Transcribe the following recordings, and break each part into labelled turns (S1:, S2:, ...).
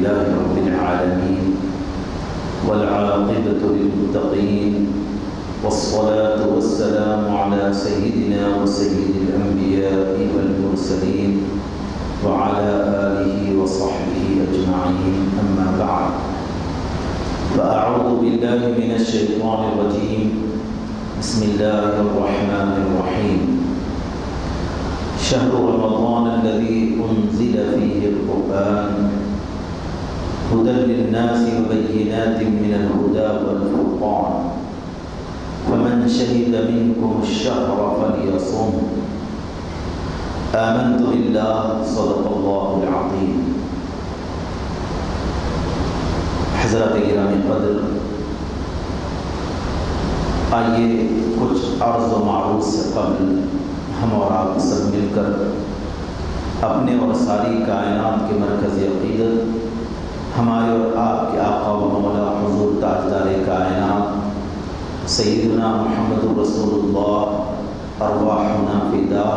S1: لله رب العالمين والعاقبة للمتقين والصلاة والسلام على سيدنا وسيد الأنبياء والمرسلين وعلى آله وصحبه أجمعين. أما بعد فأعوذ بالله من الشيطان الرجيم. بسم الله الرحمن الرحيم. شهر رمضان الذي أنزل فيه القرآن هدى للناس وبينات من الهدى والفرقان. فمن شهد منكم الشهر فليصم. آمنت بالله، صدق الله العظيم. حضرت گرامی قدر، آئیے کچھ عرض و معروض سے قبل ہم اور آپ سب مل کر اپنے اور ساری کائنات کے مرکز عقیدت ہمارے اور آپ کے آقا و مولا حضور تاجدار کائنات، سیدنا محمد رسول اللہ ارواحنا فدا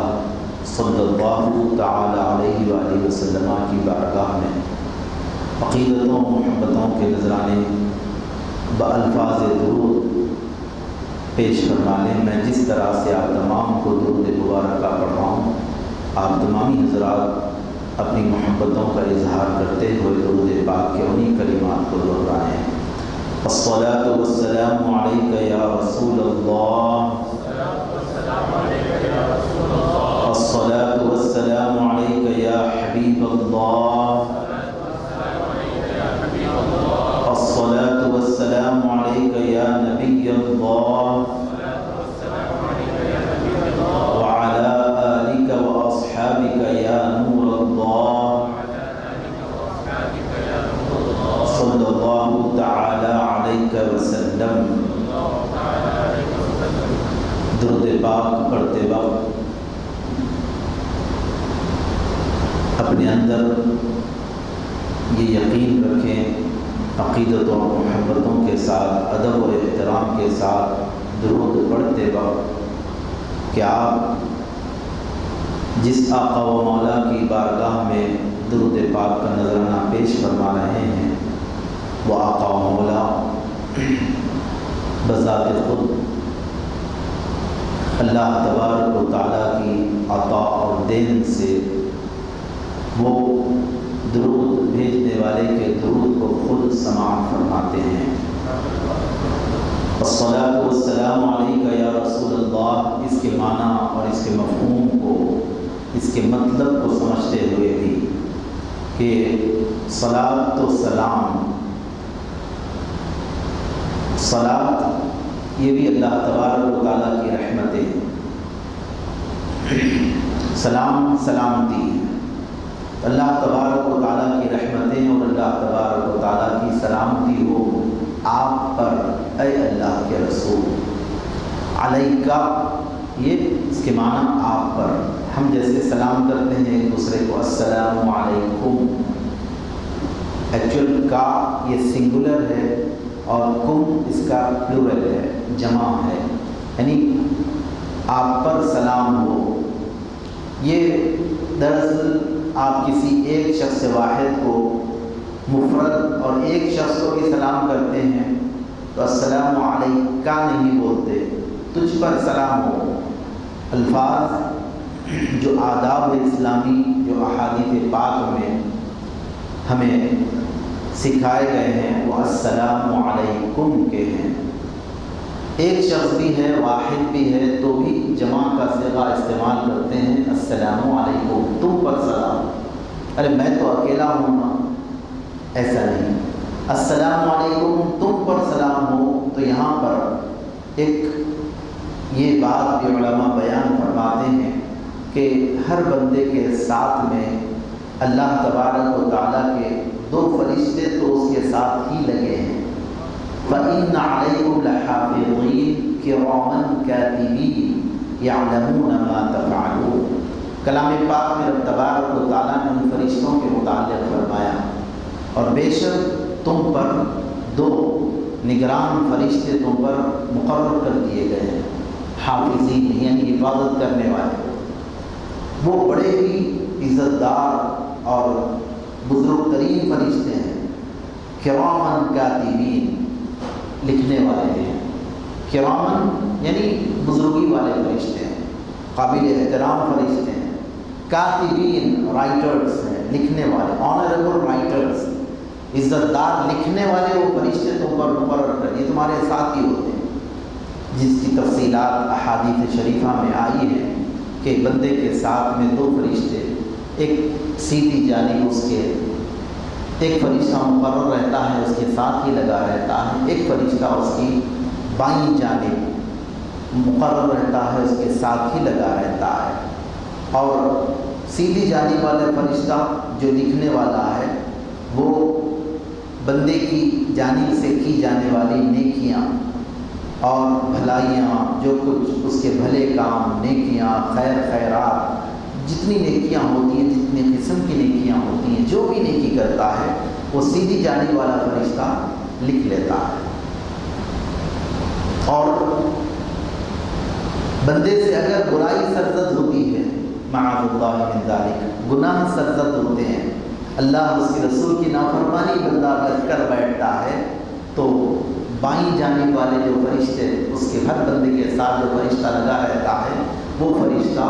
S1: صلی اللہ تعالی علیہ وآلہ وسلم کی بارگاہ میں عقیدتوں محبتوں کے نذرانے بالفاظ درود پیش فرمانے، میں جس طرح سے آپ تمام کو درود مبارکہ پڑھ رہا ہوں آپ تمامی حضرات اپنی محبتوں کا اظہار کرتے ہوئے درود پاک کے انہی کلمات کو دہرائیں۔ الصلاة والسلام عليك يا رسول الله الصلاة والسلام عليك يا حبيب الله الصلاة والسلام عليك يا نبي الله پاک پڑھتے وقت اپنے اندر یہ یقین رکھیں، عقیدتوں اور محبتوں کے ساتھ، ادب و احترام کے ساتھ، درود پڑھتے وقت کہ آپ جس آقا و مولا کی بارگاہ میں درود پاک کا نذرانہ پیش فرما رہے ہیں، وہ آقا و مولا بذات خود اللہ تبارک و تعالیٰ کی عطا اور دین سے وہ درود بھیجنے والے کے درود کو خود سماعت فرماتے ہیں۔ الصلاة والسلام علیکہ یا رسول اللہ، اس کے معنی اور اس کے مفہوم کو، اس کے مطلب کو سمجھتے ہوئے بھی کہ صلاة تو سلام، صلاة یہ بھی اللہ تبارک و تعالیٰ کی رحمتیں سلام، سلامتی۔ اللہ تبارک و تعالیٰ کی رحمتیں اور اللہ تبارک و تعالیٰ کی سلامتی ہو آپ پر، اے اللہ کے رسول۔ علیہ کا یہ اس کے معنی آپ پر۔ ہم جیسے سلام کرتے ہیں، ایک دوسرے کو السلام علیکم۔ ایکچوئل کا یہ سنگولر ہے اور کم اس کا پلورل ہے، جمع ہے۔ یعنی آپ پر سلام ہو۔ یہ دراصل آپ کسی ایک شخص واحد کو مفرد اور ایک شخص کو بھی سلام کرتے ہیں تو السلام علیکہ نہیں بولتے، تجھ پر سلام ہو۔ الفاظ جو آداب اسلامی، جو احادیث پاک میں ہمیں سکھائے گئے ہیں، وہ السلام علیکم کے ہیں۔ ایک شخص بھی ہے، واحد بھی ہے، تو بھی جمع کا صیغہ استعمال کرتے ہیں، السلام علیکم، تم پر سلام۔ ارے، میں تو اکیلا ہوں نا۔ ایسا نہیں۔ السلام علیکم، تم پر سلام ہو۔ تو یہاں پر ایک یہ بات بھی علماء بیان فرماتے ہیں کہ ہر بندے کے ساتھ میں اللہ تبارک و تعالیٰ کے دو فرشتے تو اس کے ساتھ ہی لگے ہیں۔ فَإِنَّ عَلَيْكُمْ لَحَافِظِينَ، كِرَامًا كَاتِبِينَ، يَعْلَمُونَ مَا تَفْعَلُونَ۔ کلام پاک میں رب تبارک و تعالیٰ نے ان فرشتوں کے متعلق فرمایا، اور بے شک تم پر دو نگران فرشتے تم پر مقرر کر دیے گئے ہیں، حافظین یعنی حفاظت کرنے والے۔ وہ بڑے ہی عزت دار اور بزرگ ترین فرشتے ہیں۔ کرامن کاتبین لکھنے والے ہیں۔ کرامن یعنی بزرگی والے فرشتے ہیں، قابل احترام فرشتے ہیں۔ کاتبین رائٹرز ہیں، لکھنے والے آنریبل رائٹرز عزت دار لکھنے والے وہ فرشتے تم پر مقرر کر یہ تمہارے ساتھ ہی ہوتے ہیں۔ جس کی تفصیلات احادیث شریفہ میں آئی ہے کہ بندے کے ساتھ میں دو فرشتے ایک سیدھی جانب اس کے ایک فرشتہ مقرر رہتا ہے، اس کے ساتھ ہی لگا رہتا ہے۔ ایک فرشتہ اس کی بائیں جانب مقرر رہتا ہے، اس کے ساتھ ہی لگا رہتا ہے۔ اور سیدھی جانب والے فرشتہ جو لکھنے والا ہے، وہ بندے کی جانب سے کی جانے والی نیکیاں اور بھلائیاں، جو کچھ اس کے بھلے کام، نیکیاں، خیر خیرات جتنی نیکیاں ہوتی ہیں، جتنی قسم کی نیکیاں ہوتی ہیں، جو بھی نیکی کرتا ہے، وہ سیدھی جانب والا فرشتہ لکھ لیتا ہے۔ اور بندے سے اگر برائی سرزد ہوتی ہے، معاذ اللہ من ذالک، گناہ سرزد ہوتے ہیں، اللہ اس کے رسول کی نافرمانی بندہ کر بیٹھتا ہے، تو بائیں جانب والے جو فرشتے، اس کے ہر بندے کے ساتھ جو فرشتہ لگا رہتا ہے، وہ فرشتہ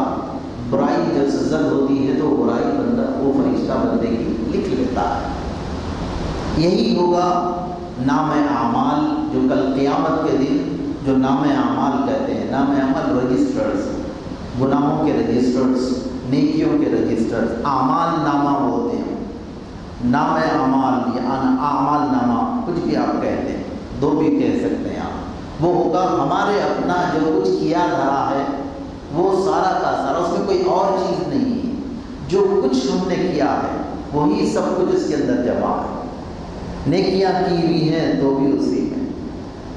S1: برائی جب سزد ہوتی ہے تو برائی بندہ وہ فرشتہ بندے کی لکھ لیتا ہے۔ یہی ہوگا نام اعمال جو کل قیامت کے دن جو نام اعمال کہتے ہیں، نام عمل رجسٹرز گناہوں کے رجسٹرز نیکیوں کے رجسٹرز اعمال نامہ ہوتے ہیں۔ نام اعمال یا اعمال نامہ، کچھ بھی آپ کہتے ہیں، دو بھی کہہ سکتے ہیں آپ۔ وہ ہوگا ہمارے اپنا جو کچھ کیا دھرا ہے وہ سارا کا سارا، اس میں کوئی اور چیز نہیں ہے۔ جو کچھ ہم نے کیا ہے، وہی سب کچھ اس کے اندر جمع ہے۔ نیکیاں کی ہوئی ہیں تو بھی اسی میں۔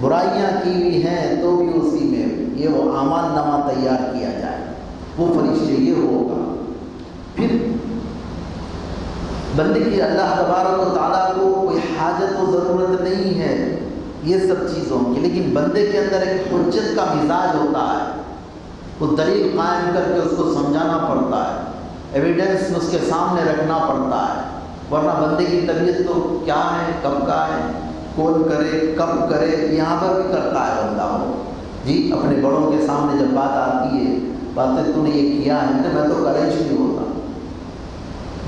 S1: برائیاں کی ہوئی ہیں تو بھی اسی میں۔ یہ وہ امان نامہ تیار کیا جائے۔ وہ فرشتے یہ ہوگا۔ پھر بندے کی اللہ تبارک و تعالیٰ کو کوئی حاجت و ضرورت نہیں ہے یہ سب چیزوں کی۔ لیکن بندے کے اندر ایک حجت کا مزاج ہوتا ہے۔ وہ دلیل قائم کر کے اس کو سمجھانا پڑتا ہے ایویڈنس اس کے سامنے رکھنا پڑتا ہے۔ ورنہ بندے کی طبیعت تو کیا ہے، کب کا ہے، کون کرے، کب کرے، یہاں پر بھی کرتا ہے بندہ وہ۔ جی اپنے بڑوں کے سامنے جب بات آتی ہے، باتیں تو نے یہ کیا ہے میں تو کرے نہیں ہوتا۔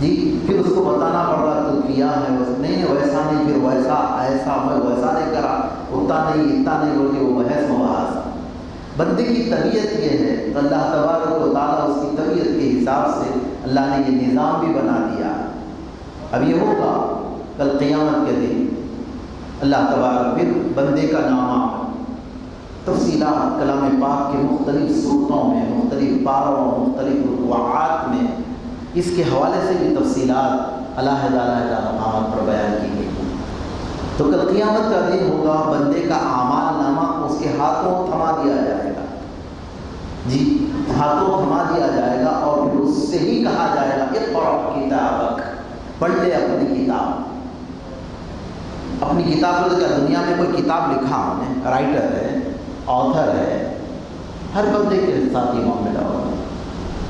S1: جی پھر اس کو بتانا پڑ رہا تو کیا ہے؟ نہیں، ویسا نہیں، پھر ویسا، ایسا، میں ویسا نہیں کرا اتنا نہیں اتنا نہیں بول کے وہ بحث مباحث بندے کی طبیعت یہ ہے تو اللہ تبارک و تعالیٰ اس کی طبیعت کے حساب سے اللہ نے یہ نظام بھی بنا دیا۔ اب یہ ہوگا کل قیامت کے دن اللہ تبارک پھر بندے کا نامہ تفصیلات کلام پاک کے مختلف صورتوں میں، مختلف پاروں، مختلف رقوعات میں اس کے حوالے سے بھی تفصیلات اللہ تعالیٰ مقامات پر بیان کی گئی۔ تو کل قیامت کا دن ہوگا، بندے کا اعمال نامہ اس کے ہاتھوں تھما دیا جائے۔ جی ہاتھوں تھما دیا جائے گا اور پھر اس سے ہی کہا جائے گا کہ پڑھ کتاب پڑھ لے اپنی کتاب۔ اپنی کتاب کیا دنیا میں کوئی کتاب لکھا ہم نے، رائٹر ہے، آتھر ہے، ہر بندے کے ساتھ ہی معاملہ ہوگا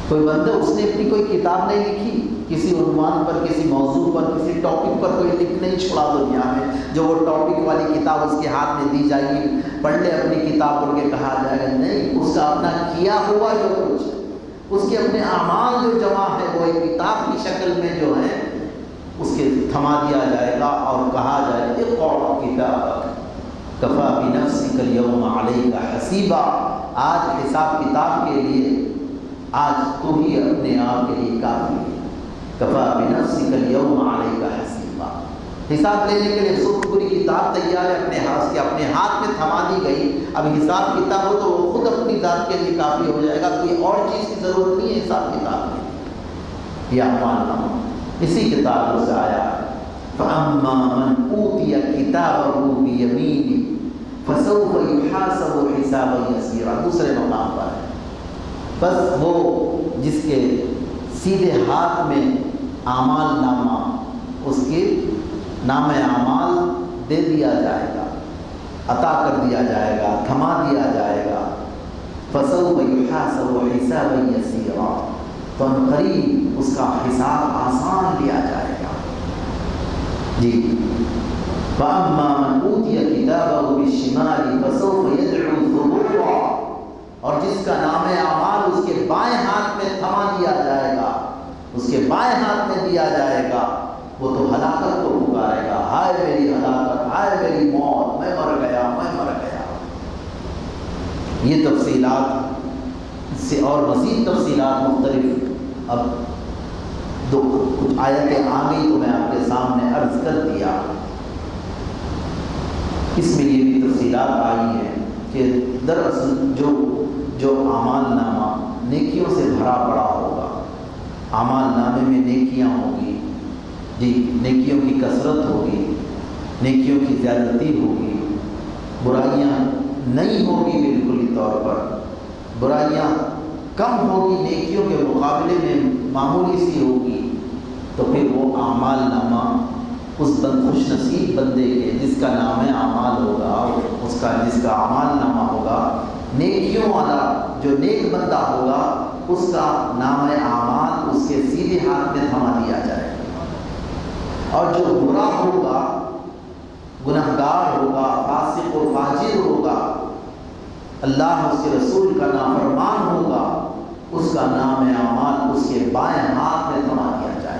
S1: کوئی بندہ اس نے اپنی کوئی کتاب نہیں لکھی کسی عنوان پر، کسی موضوع پر، کسی ٹاپک پر کوئی لکھ نہیں چھوڑا دنیا میں۔ جو وہ ٹاپک والی کتاب اس کے ہاتھ میں دی جائے گی، پڑھ لے اپنی کتاب پڑھ کے کہا جائے گا، نہیں، اس کا اپنا کیا ہوا جو کچھ اس کے اپنے اعمال جو جمع ہے وہ ایک کتاب کی شکل میں جو ہے اس کے تھما دیا جائے گا اور کہا جائے گا ایک کتاب کفا بنفس کل یوم علیہ کا حسیبہ آج حساب کتاب کے لیے، آج تو ہی اپنے آپ کے لیے کافی ہے۔ کفا بنفس کل یوم علیہ حساب لینے کے لیے سب پوری کتاب تیار ہے، اپنے ہاتھ کے اپنے ہاتھ میں تھما دی گئی۔ اب حساب کتاب ہو تو وہ خود اپنی ذات کے لیے کافی ہو جائے گا، کوئی اور چیز کی ضرورت نہیں ہے حساب کتاب میں۔ یہ ماننا اسی کتاب سے آیا۔ فَأَمَّا مَنْ أُوتِيَ كِتَابَهُ بِيَمِينِهِ فَسَوْفَ يُحَاسَبُ حِسَابًا يَسِيرًا۔ دوسرے مقام پر۔ ہے بس وہ جس کے سیدھے ہاتھ میں اعمال نامہ، اس کے نام اعمال دے دیا جائے گا، عطا کر دیا جائے گا، تھما دیا جائے گا۔ فَسَوْفَ يُحَاسَبُ حِسَابًا يَسِيرًا۔ تو ان قریب اس کا حساب آسان لیا جائے گا۔ جی۔ فَأَمَّا مَنْ أُوتِيَ كِتَابَهُ بِالشِّمَالِ فَسَوْفَ يَدْعُو ثُبُورًا۔ اور جس کا نام اعمال اس کے بائیں ہاتھ میں تھما دیا جائے گا کے بائیں ہاتھ میں دیا جائے گا، وہ تو ہلاکت کو پکارے گا۔ ہائے میری ہلاکت، ہائے میری موت، میں مر گیا، میں مر گیا۔ یہ تفصیلات سے اور مزید تفصیلات مختلف۔ اب دو کچھ آیتیں آ گئی تو میں آپ کے سامنے عرض کر دیا۔ اس میں یہ بھی تفصیلات آئی ہیں کہ دراصل جو جو اعمال نامہ نیکیوں سے بھرا پڑا ہوگا اعمال نامے میں نیکیاں ہوگی جی نیکیوں کی کثرت ہوگی، نیکیوں کی زیادتی ہوگی۔ برائیاں نہیں ہوگی بالکل طور پر۔ برائیاں کم ہوگی، نیکیوں کے مقابلے میں معمولی سی ہوگی۔ تو پھر وہ اعمال نامہ اس بند خوش نصیب بندے کے جس کا نام ہے اعمال ہوگا، اس کا جس کا اعمال نامہ ہوگا، نیکیوں والا جو نیک بندہ ہوگا اس کا نام اعمال اس کے سیدھے ہاتھ میں تھما دیا جائے۔ اور جو برا ہوگا گناہ گار ہوگا، فاسق و فاجر ہوگا، اللہ اس کے رسول کا نافرمان ہوگا، اس کا نام اعمال اس کے بائیں ہاتھ میں تھما دیا جائے۔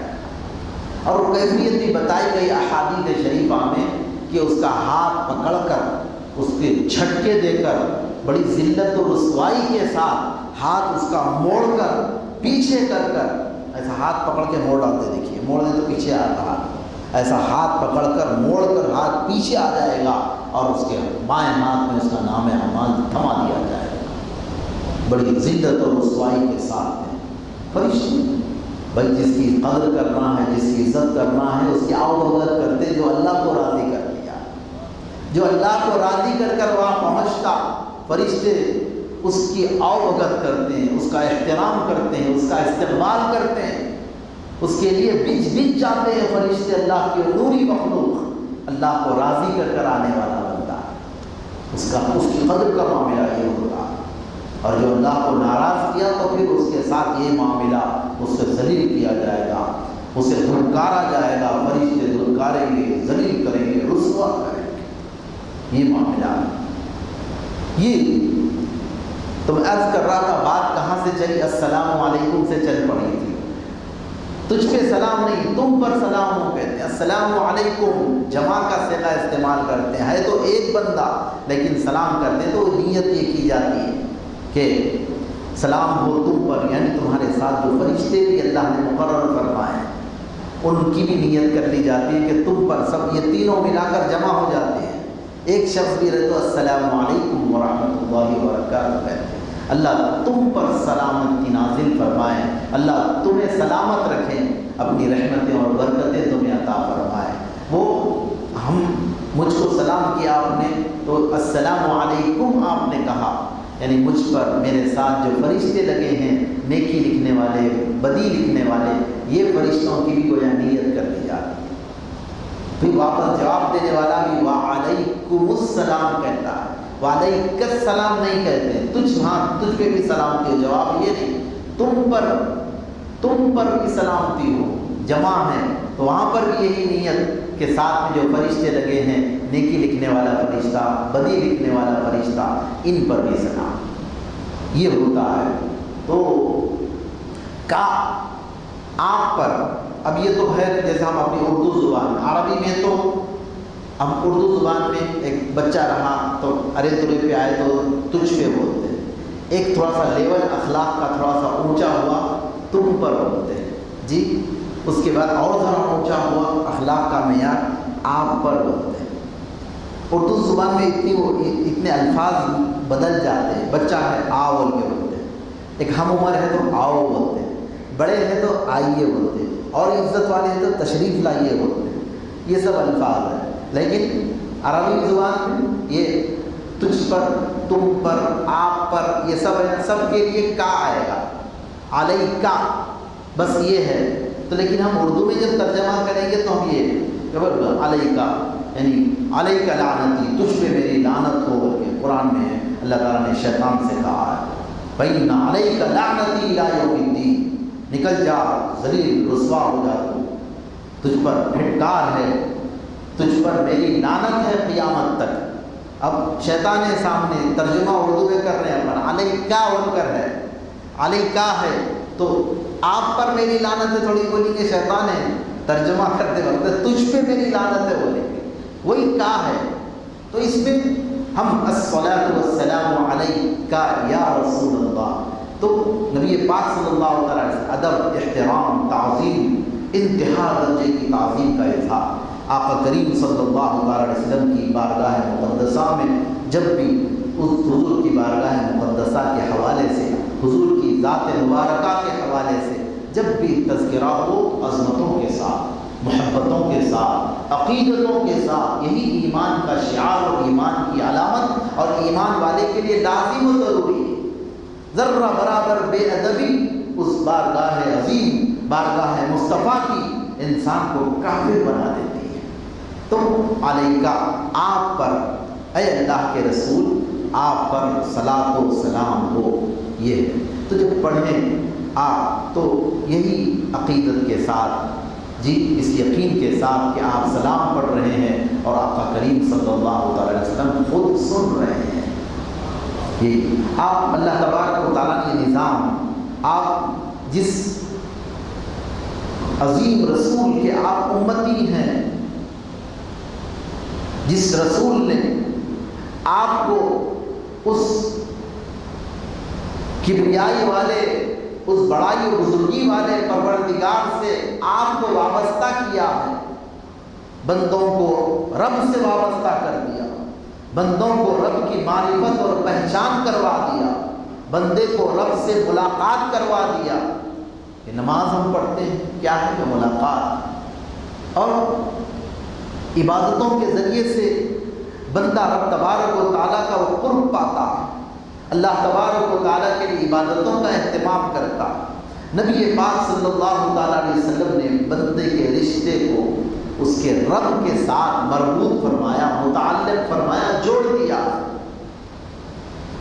S1: اور وہ کیفیت بھی بتائی گئی احادیث شریفہ میں کہ اس کا ہاتھ پکڑ کر، اس کے جھٹکے دے کر، بڑی ذلت و رسوائی کے ساتھ ہاتھ اس کا موڑ کر، پیچھے کر کر ایسا ہاتھ پکڑ کے موڑ ڈالتے دیکھیے، موڑ دے تو پیچھے آ رہا ایسا ہاتھ پکڑ کر، موڑ کر ہاتھ پیچھے آ جائے گا اور اس کے بائیں ہاتھ میں اس کا نام اعمال تھما دیا جائے گا۔ بڑی ذلت اور رسوائی کے ساتھ میں فرشتے، بھائی، جس کی قدر کرنا ہے، جس کی عزت کرنا ہے، اس کی آؤ کرتے جو اللہ کو راضی کر لیا۔ جو اللہ کو راضی کر کر وہاں پہنچتا، فرشتے اس کی اوگت کرتے ہیں، اس کا احترام کرتے ہیں، اس کا استقبال کرتے ہیں۔ اس کے لیے بچ بچ جاتے ہیں فرشتے، اللہ کے نوری مخلوق، اللہ کو راضی کر کر آنے والا بنتا ہے اس کا، اس کی قدر کا معاملہ یہ ہوتا۔ ہے اور جو اللہ کو ناراض کیا تو پھر اس کے ساتھ یہ معاملہ اس سے ذلیل کیا جائے گا۔ اسے دھلکارا جائے گا۔ فرشتے دھلکاریں گے، ذلیل کریں گے، رسوا کریں گے۔ یہ معاملہ۔ یہ تو میں عرض کر رہا تھا بات کہاں سے چلی؟ السلام علیکم سے چل پڑی تھی۔ تجھ پہ سلام نہیں، تم پر سلام ہو کہتے ہیں السلام علیکم جمع کا سگا استعمال کرتے ہیں۔ ہے تو ایک بندہ، لیکن سلام کرتے تو نیت یہ کی جاتی ہے کہ سلام ہو تم پر یعنی تمہارے ساتھ جو فرشتے بھی اللہ نے مقرر فرمائے ان کی بھی نیت کر لی جاتی ہے کہ تم پر سب یہ تینوں ملا کر جمع ہو جاتے ہیں۔ ایک شخص بھی رہے تو السلام علیکم ورحمۃ اللہ وبرکاتہ کہتے ہیں۔ اللہ تم پر سلامت نازل فرمائے، اللہ تمہیں سلامت رکھیں، اپنی رحمتیں اور برکتیں تمہیں عطا فرمائے۔ وہ ہم مجھ کو سلام کیا آپ نے، تو السلام علیکم آپ نے کہا۔ یعنی مجھ پر میرے ساتھ جو فرشتے لگے ہیں، نیکی لکھنے والے، بدی لکھنے والے، یہ فرشتوں کی بھی گویا نیت کر دی جاتی ہے۔ پھر واپس جواب دینے والا بھی وعلیکم السلام کہتا ہے۔ وعلیک السلام نہیں کہتے۔ تجھ ہاں تجھ پہ بھی سلامتی ہو جواب یہ نہیں، تم پر تم پر بھی سلامتی ہو۔ جمع ہے، تو وہاں پر بھی یہی نیت کے ساتھ میں جو فرشتے لگے ہیں، نیکی لکھنے والا فرشتہ، بدی لکھنے والا فرشتہ، ان پر بھی سلام۔ یہ ہوتا ہے۔ تو کا، آپ پر، اب یہ تو ہے جیسے ہم اپنی اردو زبان، عربی میں تو ہم اردو زبان میں ایک بچہ رہا تو ارے ترے پہ آئے تو تجھ پہ بولتے ہیں۔ ایک تھوڑا سا لیول، اخلاق کا تھوڑا سا اونچا ہوا، تم پر بولتے ہیں۔ جی اس کے بعد اور ذرا اونچا ہوا، اخلاق کا معیار آپ پر بولتے ہیں۔ اردو زبان میں اتنی اتنے الفاظ بدل جاتے ہیں۔ بچہ ہے، آ بول کے بولتے ہیں۔ ایک ہم عمر ہے تو آؤ بولتے ہیں۔ بڑے ہیں تو آئیے بولتے اور عزت والے ہیں تو تشریف لائیے بولتے ہیں۔ یہ سب الفاظ ہیں۔ لیکن عربی زبان میں یہ تجھ پر، تم پر، آپ پر، یہ سب ہے، سب کے لیے کا آئے گا۔ علیہ کا بس یہ ہے۔ تو لیکن ہم اردو میں جب ترجمہ کریں گے تو ہم یہ علیہ کا یعنی علیہ کا لعنتی، تجھ پہ میری لعنت ہو کر کے قرآن میں اللہ تعالیٰ نے شیطان سے کہا ہے۔ بھائی نہ علیہ کا لعنتی لا یوم نکل جا، ذلیل، رسوا ہو جا تجھ پر پھٹکار ہے۔ تجھ پر میری لانت ہے قیامت تک۔ اب شیطان سامنے، ترجمہ اردو میں کر رہے ہیں اپنا علیہ کیا ان کر ہے۔ علیہ کیا ہے، تو آپ پر میری لانت ہے، تھوڑی بولی کہ شیطان ہے۔ ترجمہ کرتے وقت تجھ پہ میری لانت ہے بولیں گے وہی کا ہے۔ تو اس میں ہم والسلام علیہ کا یا رسول اللہ۔ تو نبی پاک صلی اللہ علیہ ادب، احترام، تعظیم، انتہا درجے کی تعظیم کا اظہار۔ آقا کریم صلی اللہ علیہ وسلم کی بارگاہ مقدسہ میں جب بھی اس حضور کی بارگاہ مقدسہ کے حوالے سے، حضور کی ذات مبارکہ کے حوالے سے جب بھی تذکرہ ہو، عظمتوں کے ساتھ، محبتوں کے ساتھ، عقیدتوں کے ساتھ، یہی ایمان کا شعار اور ایمان کی علامت اور ایمان والے کے لیے لازم و ضروری ہے۔ ذرہ برابر بے ادبی اس بارگاہ عظیم، بارگاہ مصطفیٰ کی انسان کو کافر بنا دیتی ہے تو علیہ کا آپ پر، اے اللہ کے رسول، آپ پر صلاح و سلام ہو۔ یہ ہے۔ تو جب پڑھیں آپ تو یہی عقیدت کے ساتھ جی اس یقین کے ساتھ کہ آپ سلام پڑھ رہے ہیں اور آپ کا کریم صلی اللہ علیہ وسلم خود سن رہے ہیں۔ یہ آپ اللہ تبارک و تعالیٰ کے نظام، آپ جس عظیم رسول کے آپ امتی ہیں جس رسول نے آپ کو اس کبریائی والے، اس بڑائی و بزرگی والے پروردگار سے آپ کو وابستہ کیا ہے؟ بندوں کو رب سے وابستہ کر دیا، بندوں کو رب کی معرفت اور پہچان کروا دیا، بندے کو رب سے ملاقات کروا دیا۔ کہ نماز ہم پڑھتے ہیں، کیا ہے کہ ملاقات؟ اور عبادتوں کے ذریعے سے بندہ رب تبارک و تعالیٰ کا وہ قرب پاتا ہے۔ اللہ تبارک و تعالیٰ کے لیے عبادتوں کا اہتمام کرتا نبی پاک صلی اللہ تعالیٰ علیہ وسلم نے بندے کے رشتے کو اس کے رب کے ساتھ مربوط فرمایا، متعلق فرمایا، جوڑ دیا۔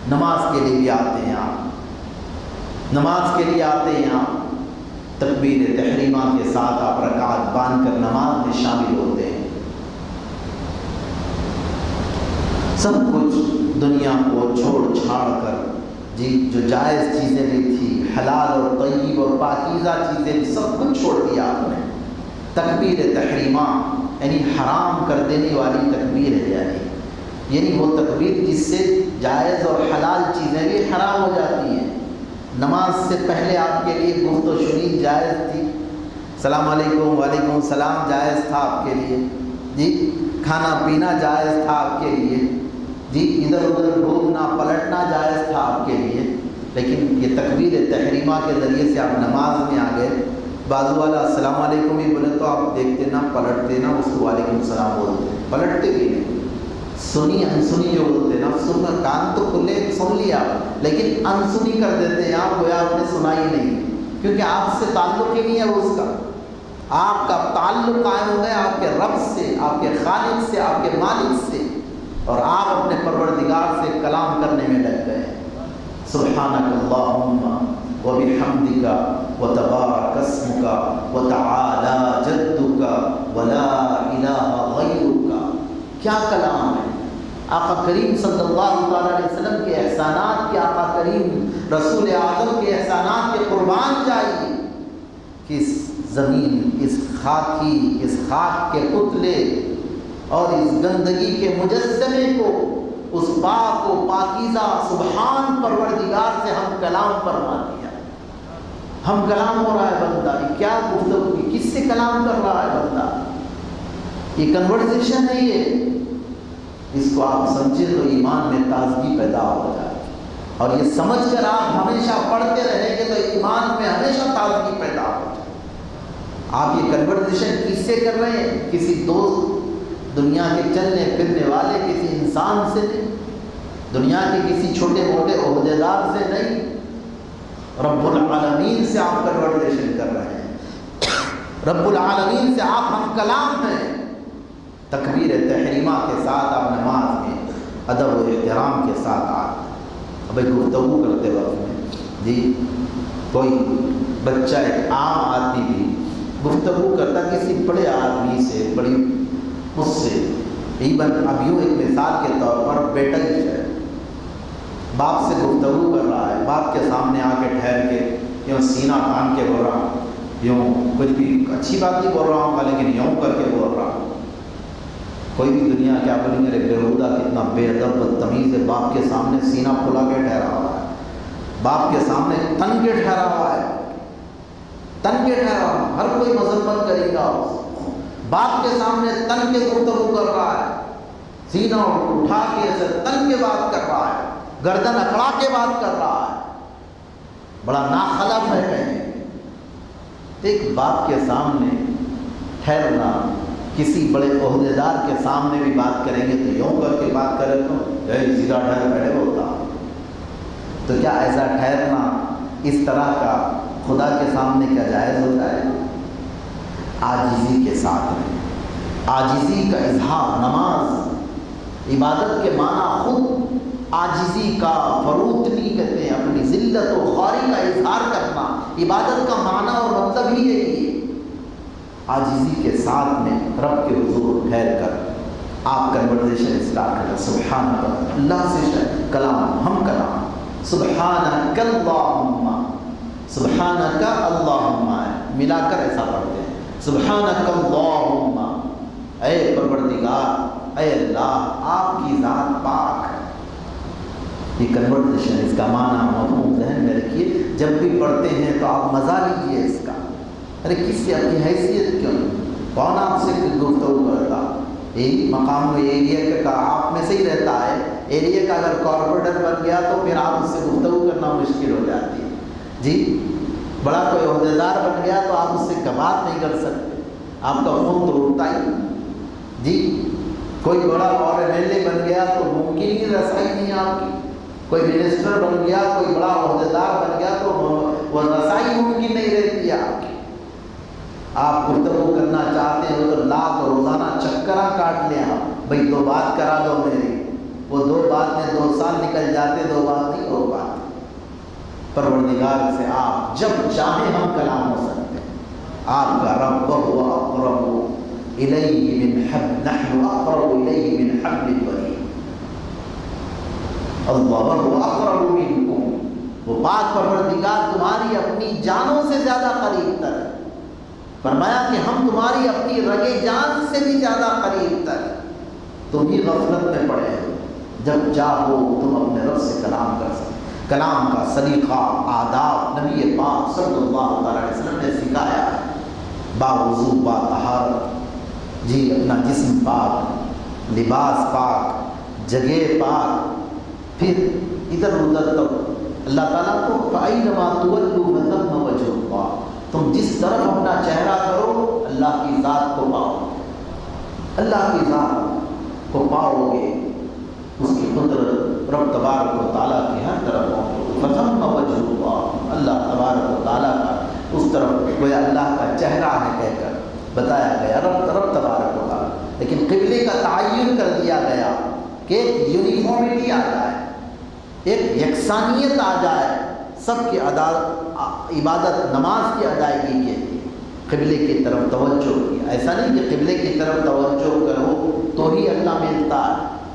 S1: نماز کے لیے بھی آتے ہیں آپ۔ نماز کے لیے آتے ہیں آپ۔ تکبیر تحریمہ کے ساتھ آپ رکعت باندھ کر نماز میں شامل ہوتے ہیں۔ سب کچھ دنیا کو چھوڑ چھاڑ کر جی جو جائز چیزیں بھی تھی حلال اور طیب اور پاکیزہ چیزیں بھی سب کچھ چھوڑ دیا آپ نے۔ تکبیر تحریمہ یعنی حرام کر دینے والی تکبیر ہے یعنی۔ یعنی وہ تکبیر جس سے جائز اور حلال چیزیں بھی حرام ہو جاتی ہیں۔ نماز سے پہلے آپ کے لیے گفت و شنید جائز تھی۔ السلام علیکم، وعلیکم السلام، جائز تھا آپ کے لیے۔ جی کھانا پینا جائز تھا آپ کے لیے۔ جی ادھر ادھر گھومنا پلٹنا جائز تھا آپ کے لیے، لیکن یہ تقبیر تحریمہ کے ذریعے سے آپ نماز میں آ گئے بازو والا، السلام علیکم ہی بولے تو آپ دیکھتے نا پلٹتے نا اس کو وعلیکم السلام بولتے پلٹتے بھی نہیں۔ سنی، انسنی جو بولتے نا، سن کان تو کھلے، سن لیا۔ لیکن انسنی کر دیتے ہیں آپ، گویا آپ نے سنا ہی نہیں۔ کیونکہ آپ سے تعلق ہی نہیں ہے اس کا۔ آپ کا تعلق قائم ہو گیا آپ کے رب سے، آپ کے خالق سے، آپ کے مالک سے۔ اور آپ اپنے پروردگار سے کلام کرنے میں لگ گئے سبحانک اللہم و بحمدک و تبارک اسمک و تعالی جدک و لا الہ غیرک۔ کیا کلام ہے؟ آقا کریم صلی اللہ علیہ وسلم کے احسانات کے آقا کریم، رسول اعظم کے احسانات کے قربان جائیے۔ کہ اس زمین، اس خاکی، اس خاک کے پتلے اور اس گندگی کے مجسمے کو، اس پاک و پاکیزہ، سبحان پروردگار سے ہم کلام فرما دیا ہم کلام ہو رہا ہے بندہ، یہ کیا گفتگو کی کس سے کلام کر رہا ہے بندہ؟ یہ کنورزیشن ہے یہ۔ اس کو آپ سمجھے تو ایمان میں تازگی پیدا ہو جائے۔ اور یہ سمجھ کر آپ ہمیشہ پڑھتے رہیں گے تو ایمان میں ہمیشہ تازگی پیدا ہو جائے۔ آپ یہ کنورزیشن کس سے کر رہے ہیں؟ کسی دوست دنیا کے چلنے پھرنے والے کسی انسان سے نہیں، دنیا کے کسی چھوٹے موٹے عہدے دار سے نہیں، رب العالمین سے آپ کنورزیشن کر رہے ہیں۔ رب العالمین سے آپ ہم کلام ہیں۔ تکبیر تحریمہ کے ساتھ آپ نماز میں، ادب و احترام کے ساتھ آپ۔ ابھی گفتگو کرتے وقت میں جی کوئی بچہ ایک عام آدمی بھی گفتگو کرتا، کسی بڑے آدمی سے، بڑی اس سے ایون اب یوں ایک مثال کے طور پر بیٹا ہی ہے۔ باپ سے گفتگو کر رہا ہے، باپ کے سامنے آ کے ٹھہر کے یوں سینہ تان کے بول رہا ہوں۔ یوں کچھ بھی اچھی بات نہیں بول رہا ہوں گا، لیکن یوں کر کے بول رہا ہوں۔ کوئی بھی دنیا کیا بولیں میرے بےحودہ کتنا بے ادب تمیز ہے، باپ کے سامنے سینہ کھلا کے ٹھہرا ہوا ہے۔ باپ کے سامنے تن کے ٹھہرا ہوا ہے۔ تن کے ٹھہرا ہر کوئی مذمت کرے گا اس باپ کے سامنے تن کے گفتگو کر رہا ہے۔ سینہ اٹھا کے ایسے تن کے بات کر رہا ہے۔ گردن اکڑا کے بات کر رہا ہے۔ بڑا ناخلف ہے۔ ایک باپ کے سامنے ٹھہرنا، کسی بڑے عہدے دار کے سامنے بھی بات کریں گے تو یوں کر کے بات کرے تو جی، سیدھا ٹھہر بیٹھے ہوتا تو کیا ایسا ٹھہرنا اس طرح کا خدا کے سامنے کیا جائز ہوتا ہے؟ آجزی کے ساتھ میں آجزی کا اظہار نماز، عبادت کے معنی خود آجزی کا فروتنی کہتے ہیں، اپنی ذلت و خواری کا اظہار کرنا، عبادت کا معنی اور مطلب ہی یہی ہے۔ آجزی کے ساتھ میں رب کے حضور ٹھہر کر آپ کنورزیشن اسٹارٹ کریں۔ سبحان اللہ سے کلام، ہم کلام۔ سبحان اللہم سبحان کا اللہ ملا کر ایسا پڑھتے ہیں سبحان اللہم اے پروردگار، اے اللہ، آپ کی ذات پاک ہے۔ یہ کنورزیشن اس کا معنی مفہوم ذہن میں رکھیے۔ جب بھی پڑھتے ہیں تو آپ مزہ لیجیے اس کا۔ ارے، کس سے اپنی حیثیت کیوں؟ کون آپ سے گفتگو کرتا؟ یہی مقام میں ایریا کا آپ میں سے ہی رہتا ہے۔ ایریا کا اگر کارپوریٹر بن گیا تو پھر آپ اس سے گفتگو کرنا مشکل ہو جاتی ہے۔ جی؟ بڑا کوئی عہدیدار بن گیا تو آپ اس سے بات نہیں کر سکتے۔ آپ کا فون تو اٹھتا ہی۔ جی کوئی بڑا اور ایم ایل اے بن گیا تو ممکن ہی رسائی نہیں آپ کی۔ کوئی منسٹر بن گیا، کوئی بڑا عہدیدار بن گیا تو وہ رسائی ممکن نہیں رہتی ہے آپ کی۔ آپ گفتگو کرنا چاہتے ہیں تو لاکھ روزانہ چکرا کاٹ لیں آپ۔ بھائی، دو بات کرا دو میری۔ وہ دو بات میں دو سال نکل جاتے، دو بات نہیں ہو پاتے پروردگار سے آپ جب چاہیں ہم کلام ہو سکتے ہیں۔ آپ کا رب و اقرب الیہ من حب، نحن اقرب الیہ من حبل الورید۔ اللہ و اقرب منکم۔ وہ پاک پروردگار تمہاری اپنی جانوں سے زیادہ قریب تر ہے۔ فرمایا کہ ہم تمہاری اپنی رگے جان سے بھی زیادہ قریب تر تم ہی غفلت میں پڑے ہو۔ جب چاہو تم اپنے رب سے کلام کر سکتے کلام کا سلیقہ آداب نبی پاک صلی اللہ تعالی علیہ وسلم نے سکھایا با وضو با طہارت جی اپنا جسم پاک، لباس پاک، جگہ پاک، پھر ادھر ادھر تک۔ اللہ تعالیٰ کو فَأَيْنَمَا تُوَلُّوا فَثَمَّ وَجْهُ تم جس طرف اپنا چہرہ کرو، اللہ کی ذات کو پاؤ۔ اللہ کی ذات کو پاؤ گے۔ اس کی قدرت رب تبارک و تعالیٰ کی ہر طرف فتم وجہ اللہ تبارک و تعالیٰ کا اس طرف کوئی اللہ کا چہرہ ہے کہہ کر بتایا گیا، رب رب تبارک و تعالیٰ۔ لیکن قبلے کا تعین کر دیا گیا کہ ایک یونیفارمٹی آ جائے، ایک یکسانیت آ جائے، سب کی ادا عبادت، نماز کی ادائیگی کے لیے قبلے کی طرف توجہ کی۔ ایسا نہیں کہ قبلے کی طرف توجہ کرو تو ہی اللہ ملتا ہے۔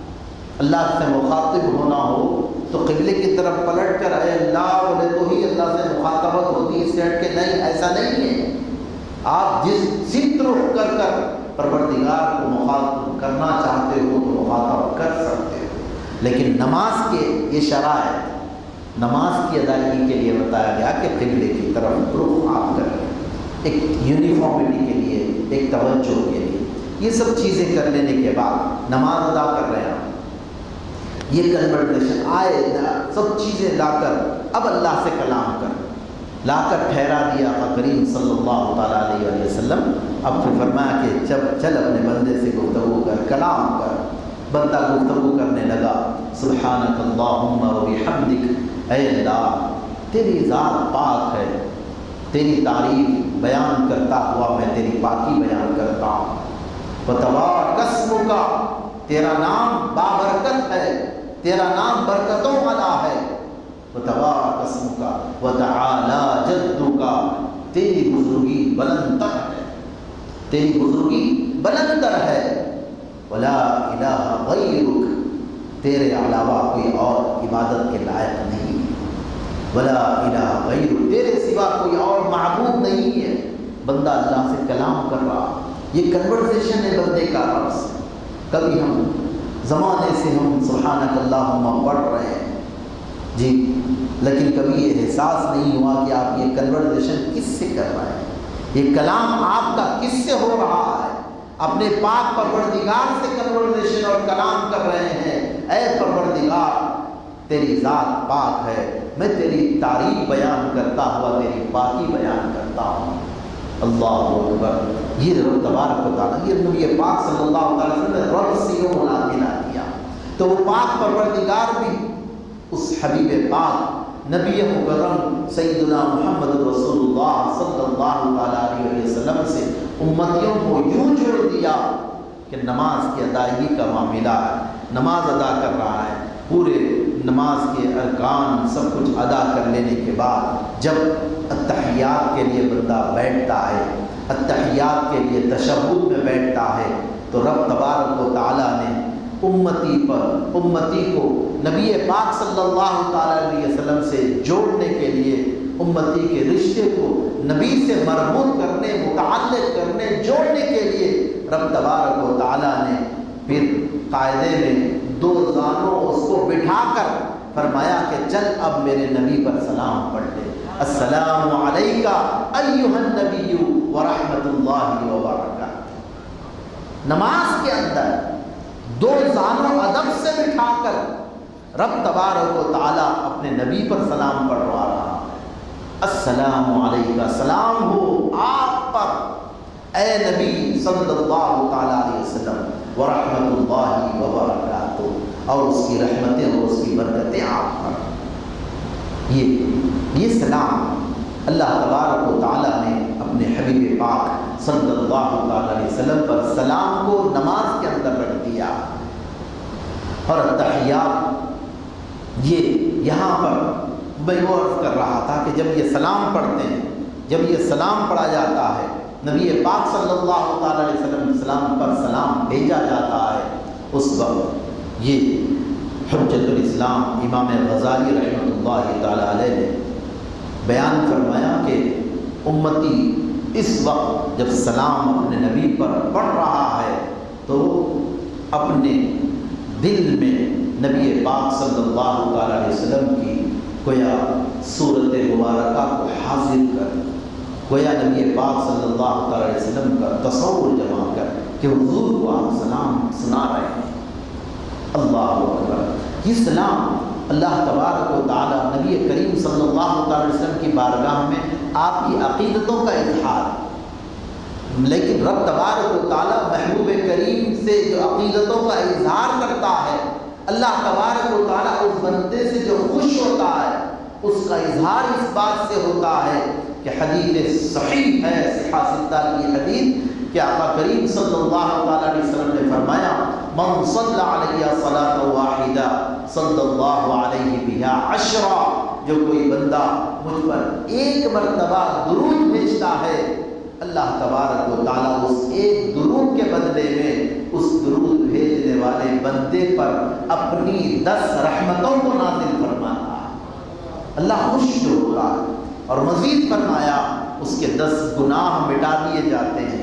S1: اللہ سے مخاطب ہونا ہو تو قبلے کی طرف پلٹ کر اے اللہ بولے تو ہی اللہ سے مخاطبت ہوتی ہے سیٹ کے نہیں، ایسا نہیں ہے۔ آپ جس سمت رخ کر کر پروردگار کو مخاطب کرنا چاہتے ہو تو مخاطب کر سکتے ہو۔ لیکن نماز کے یہ شرائط، نماز کی ادائیگی کے لیے بتایا گیا کہ قبلے کی طرف رخ آپ کریں ایک یونیفارمٹی کے لیے، ایک توجہ کے لیے۔ یہ سب چیزیں کر لینے کے بعد نماز ادا کر رہے ہیں۔ یہ کنورٹیشن آئے سب چیزیں لا کر، اب اللہ سے کلام کر۔ لا کر ٹھہرا دیا کریم صلی اللہ تعالیٰ علیہ وسلم۔ اب پھر فرمایا کہ جب چل اپنے بندے سے گفتگو کر، کلام کر۔ بندہ گفتگو کرنے لگا۔ سبحانک اللہم و بحمدک۔ اے اللہ، تیری ذات پاک ہے۔ تیری تعریف بیان کرتا ہوا میں تیری پاکی بیان کرتا ہوں۔ قسم کا تیرا نام بابرکت ہے۔ تیرا نام برکتوں والا ہے۔ بتبار قسم کا وتعالی جدو کا۔ تیری بزرگی بلند تر ہے۔ تیری بزرگی بلند تر ہے۔ ولا الہ غیرک۔ تیرے علاوہ کوئی اور عبادت کے لائق نہیں۔ ولا الہ غیر تیرے سوا کوئی اور معبود نہیں ہے۔ بندہ اللہ سے کلام کر رہا۔ یہ کنورزیشن ہے بندے کا رب سے کبھی ہم زمانے سے ہم سبحانک اللہم پڑھ رہے ہیں۔ جی لیکن کبھی یہ احساس نہیں ہوا کہ آپ یہ کنورزیشن کس سے کر رہے ہیں؟ یہ کلام آپ کا کس سے ہو رہا ہے؟ اپنے پاک پروردگار سے کنورزیشن اور کلام کر رہے ہیں۔ اے پروردگار، تیری ذات پاک ہے۔ میں تیری تعریف بیان کرتا ہوا، تیری پاکی بیان کرتا ہوں۔ اللہ اکبر۔ یہ رب تبارک و تعالیٰ، یہ نبی پاک صلی اللہ علیہ وسلم نے رب سے یوں ملا کیا۔ تو وہ پاک پروردگار بھی اس حبیب پاک، نبی مکرم سیدنا محمد رسول اللہ صلی اللہ علیہ وسلم سے امتیوں کو یوں جوڑ دیا کہ نماز کی ادائیگی کا معاملہ ہے، نماز ادا کر رہا ہے، پورے نماز کے ارکان سب کچھ ادا کر لینے کے بعد جب اتحیات کے لیے بندہ بیٹھتا ہے اتحیات کے لیے تشبد میں بیٹھتا ہے، تو رب تبارک و تعالیٰ نے امتی پر، امتی کو نبی پاک صلی اللہ تعالیٰ علیہ وسلم سے جوڑنے کے لیے، امتی کے رشتے کو نبی سے مربوط کرنے، متعلق کرنے، جوڑنے کے لیے رب تبارک و تعالیٰ نے پھر قاعدے میں دو زانوں اس کو بٹھا کر فرمایا کہ چل اب میرے نبی پر سلام پڑھ لے۔ السلام علیکہ ایوہ النبی ورحمت اللہ وبرکاتہ۔ نماز کے اندر دو زانوں ادب سے بٹھا کر رب تبارک و تعالیٰ اپنے نبی پر سلام پڑھوا رہا السلام علیکہ۔ سلام ہو آپ پر۔ اے نبی صلی اللہ تعالیٰ علیہ وسلم ورحمت اللہ وبرکاتہ۔ اور اس کی رحمتیں اور اس کی برکتیں آپ پر یہ یہ سلام اللہ تبارک و تعالیٰ نے اپنے حبیب پاک صلی اللہ تعالیٰ علیہ وسلم پر سلام کو نماز کے اندر رکھ دیا۔ اور تحیات یہ یہاں پر میں وہ عرض کر رہا تھا کہ جب یہ سلام پڑھتے ہیں، جب یہ سلام پڑھا جاتا ہے، نبی پاک صلی اللہ تعالیٰ علیہ وسلم سلام پر سلام بھیجا جاتا ہے، اس وقت یہ حجت الاسلام امام غزالی رحمۃ اللہ تعالیٰ علیہ نے بیان فرمایا کہ امتی اس وقت جب سلام اپنے نبی پر پڑھ رہا ہے تو اپنے دل میں نبی پاک صلی اللہ تعالیٰ علیہ وسلم کی گویا صورت مبارکہ کو حاضر کر، گویا نبی پاک صلی اللہ تعالیٰ علیہ وسلم کا تصور جمع کر کہ حضور کو آپ سلام سنا رہے ہیں۔ اللہ اکبر۔ یہ سلام اللہ تبارک و تعالیٰ نبی کریم صلی اللہ تعالی وسلم کی بارگاہ میں آپ کی عقیدتوں کا اظہار۔ لیکن رب تبارک و تعالیٰ محبوب کریم سے جو عقیدتوں کا اظہار کرتا ہے، اللہ تبارک و تعالیٰ اس بندے سے جو خوش ہوتا ہے، اس کا اظہار اس بات سے ہوتا ہے کہ حدیث صحیح ہے صحاح کی حدیث۔ کہ آقا کریم صلی اللہ تعالیٰ علیہ وسلم نے فرمایا، من صلی علیہ صلاة واحدہ صلی اللہ علیہ بہا عشرہ جو کوئی بندہ مجھ پر ایک مرتبہ درود بھیجتا ہے، اللہ تبارک و تعالیٰ اس ایک درود کے بدلے میں اس درود بھیجنے والے بندے پر اپنی دس رحمتوں کو نازل فرماتا اللہ خوش جو ہو رہا اور مزید فرمایا، اس کے دس گناہ مٹا دیے جاتے ہیں۔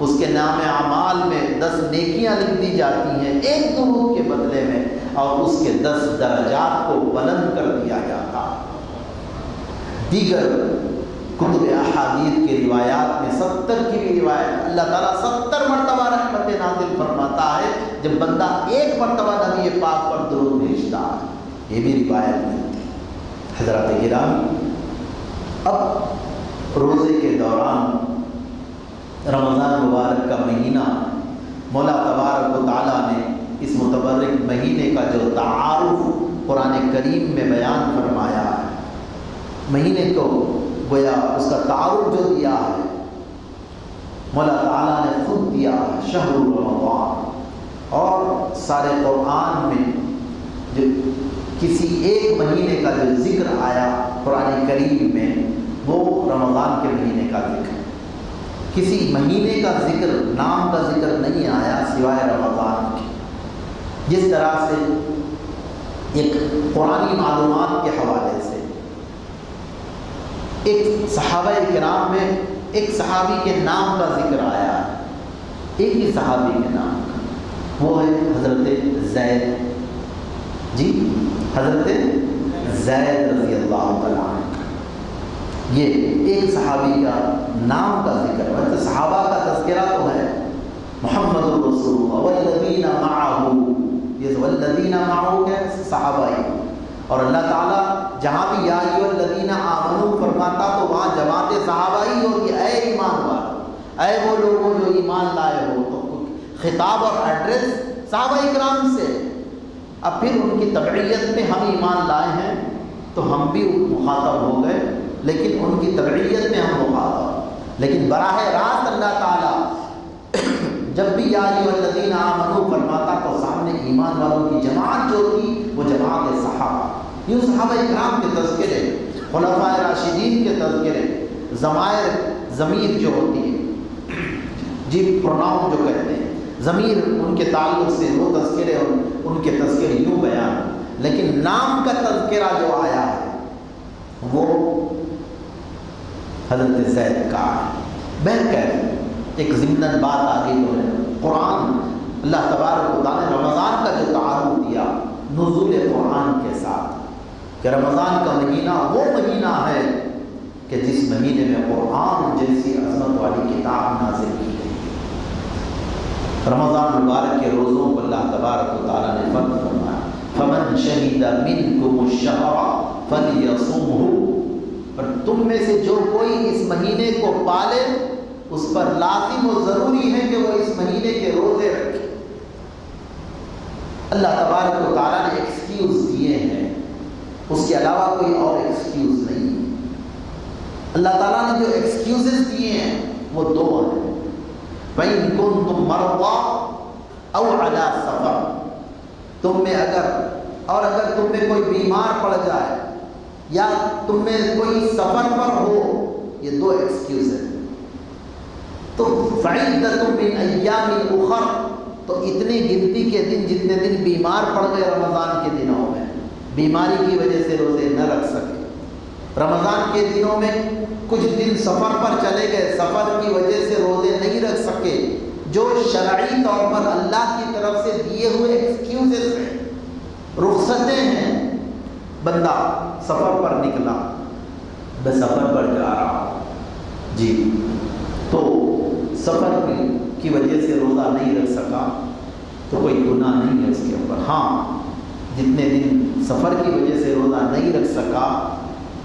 S1: اس کے نام اعمال میں دس نیکیاں لکھ دی جاتی ہیں ایک درود کے بدلے میں اور اس کے دس درجات کو بلند کر دیا جاتا۔ دیگر کتب احادیث کے روایات میں ستر کی بھی روایت اللہ تعالیٰ ستر مرتبہ رحمت نازل فرماتا ہے جب بندہ ایک مرتبہ نبی پاک پر درود بھیجتا۔ ہے یہ بھی روایت ملتی حضرت گرامی، اب روزے کے دوران رمضان مبارک کا مہینہ مولا تبارک و تعالیٰ نے اس متبرک مہینے کا جو تعارف قرآن کریم میں بیان فرمایا ہے، مہینے کو گویا اس کا تعارف جو دیا ہے، مولا تعالیٰ نے خود دیا ہے شہر رمضان۔ اور سارے قرآن میں جو کسی ایک مہینے کا جو ذکر آیا قرآن کریم میں، وہ رمضان کے مہینے کا ذکر۔ کسی مہینے کا ذکر، نام کا ذکر نہیں آیا سوائے رمضان کے۔ جس طرح سے ایک قرآن معلومات کے حوالے سے، ایک صحابہ کرام میں ایک صحابی کے نام کا ذکر آیا۔ ایک ہی صحابی کے نام کا۔ وہ ہے حضرت زید۔ جی حضرت زید رضی اللہ تعالیٰ یہ ایک صحابی کا نام کا ذکر ہے صحابہ کا تذکرہ تو ہے۔ محمد الرسول والذین معه یہ والذین معه کے صحابہ ہی اور اللہ تعالیٰ جہاں بھی یا الذین آمنو فرماتا تو وہاں جماعت صحابہ ہی ہوگی اے ایمان والو، اے وہ لوگوں جو ایمان لائے ہو، تو خطاب اور ایڈریس صحابہ اکرام سے۔ اب پھر ان کی تبعیت میں ہم ایمان لائے ہیں، تو ہم بھی مخاطب ہو گئے۔ لیکن ان کی تبعیت میں ہم مخاطب لیکن براہ راست اللہ تعالیٰ جب بھی یا الذین آمنو فرماتا تو سامنے ایمان والوں کی جماعت جو تھی، وہ جماعت صحابہ۔ یوں صحابہ اکرام کے تذکرے، خلفاء راشدین کے تذکرے، ضمائر ضمیر جو ہوتی ہے جی پروناؤن جو کہتے ہیں، ضمیر ان کے تعلق سے وہ تذکرے اور ان کے تذکرے یوں بیان۔ لیکن نام کا تذکرہ جو آیا ہے، وہ حضرت زید کا ہے، ایک ضمن بات آگے تو ہے۔ قرآن اللہ تبارک و تعالیٰ نے رمضان کا جو تعارف دیا، نزول قرآن کے ساتھ، کہ رمضان کا مہینہ وہ مہینہ ہے کہ جس مہینے میں قرآن جیسی عظمت والی کتاب نازل کی گئی۔ رمضان مبارک کے روزوں کو اللہ تبارک و تعالیٰ نے فرق فرمایا۔ فمن شہید منکم الشہر فلیصمہ اور تم میں سے جو کوئی اس مہینے کو پالے، اس پر لازم و ضروری ہے کہ وہ اس مہینے کے روزے رکھے۔ اللہ تبارک و تعالیٰ نے ایکسکیوز دیے ہیں۔ اس کے علاوہ کوئی اور ایکسکیوز نہیں۔ اللہ تعالیٰ نے جو ایکسکیوزز دیے ہیں، وہ دو ہیں۔ بین کن تم مروا او علا سفر۔ تم میں اگر، اور اگر تم میں کوئی بیمار پڑ جائے یا تم میں کوئی سفر پر ہو، یہ دو ایکسکیوز ہیں۔ تو فعیدت من ایام اخر تو اتنی گنتی کے دن جتنے دن بیمار پڑ گئے رمضان کے دنوں میں، بیماری کی وجہ سے روزے نہ رکھ سکے۔ رمضان کے دنوں میں کچھ دن سفر پر چلے گئے، سفر کی وجہ سے روزے نہیں رکھ سکے۔ جو شرعی طور پر اللہ کی طرف سے دیے ہوئے ایکسکیوزز ہیں، رخصتیں ہیں بندہ سفر پر نکلا، میں سفر پر جا رہا ہوں۔ جی۔ تو سفر کی وجہ سے روزہ نہیں رکھ سکا، تو کوئی گناہ نہیں ہے اس کے اوپر۔ ہاں جتنے دن سفر کی وجہ سے روزہ نہیں رکھ سکا،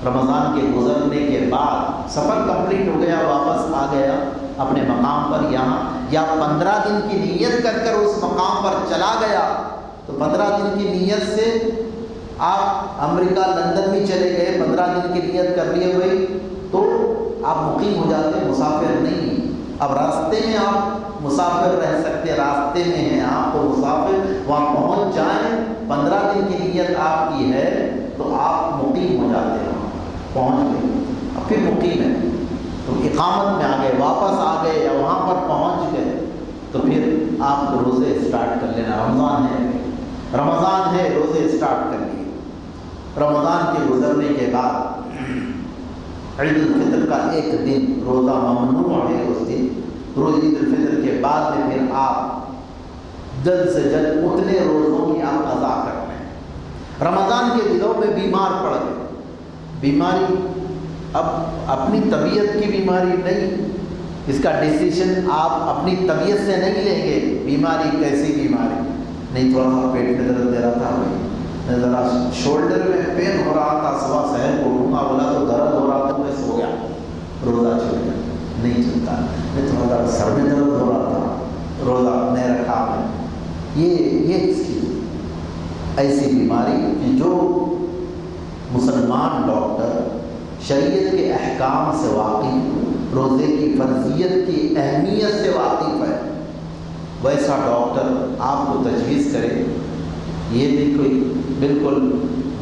S1: رمضان کے گزرنے کے بعد سفر کمپلیٹ ہو گیا، واپس آ گیا اپنے مقام پر یہاں، یا پندرہ دن کی نیت کر کر اس مقام پر چلا گیا، تو پندرہ دن کی نیت سے آپ امریکہ، لندن بھی چلے گئے، پندرہ دن کی نیت کر لیے ہوئے تو آپ مقیم ہو جاتے ہیں مسافر نہیں۔ اب راستے میں آپ مسافر رہ سکتے، راستے میں ہیں آپ کو مسافر، وہاں پہنچ جائیں، پندرہ دن کی نیت آپ کی ہے، تو آپ مقیم ہو جاتے ہیں۔ پہنچ گئے۔ اب پھر مقیم ہے۔ تو اقامت میں آ گئے واپس آ گئے یا وہاں پر پہنچ گئے، تو پھر آپ کو روزے اسٹارٹ کر لینا۔ رمضان ہے۔ رمضان ہے، روزے اسٹارٹ کر لیے رمضان کے گزرنے کے بعد عید الفطر کا ایک دن روزہ ممنوع ہے اس دن۔ روز عید الفطر کے بعد میں پھر آپ جلد سے جلد اتنے روزوں کی آپ ادا کر رہے ہیں رمضان کے دنوں میں بیمار پڑ گئے۔ بیماری اب اپنی طبیعت کی بیماری نہیں۔ اس کا ڈیسیشن آپ اپنی طبیعت سے نہیں لیں گے۔ بیماری کیسی بیماری؟ نہیں تھوڑا سا پیٹ میں درد دے رہا تھا۔ ذرا شولڈر میں پین ہو رہا تھا، صبح شہر کو ڈھونگا بولا تو درد ہو رہا تو میں سو گیا۔ روزہ چھوڑ گیا، نہیں چلتا۔ میں تھوڑا سا سر میں درد ہو رہا تھا، روزہ نہیں رکھا میں۔ یہ یہ اس کی ایسی بیماری کہ جو مسلمان ڈاکٹر شریعت کے احکام سے واقف، روزے کی فرضیت کی اہمیت سے واقف ہے۔ ویسا ڈاکٹر آپ کو تجویز کرے، یہ بھی کوئی بالکل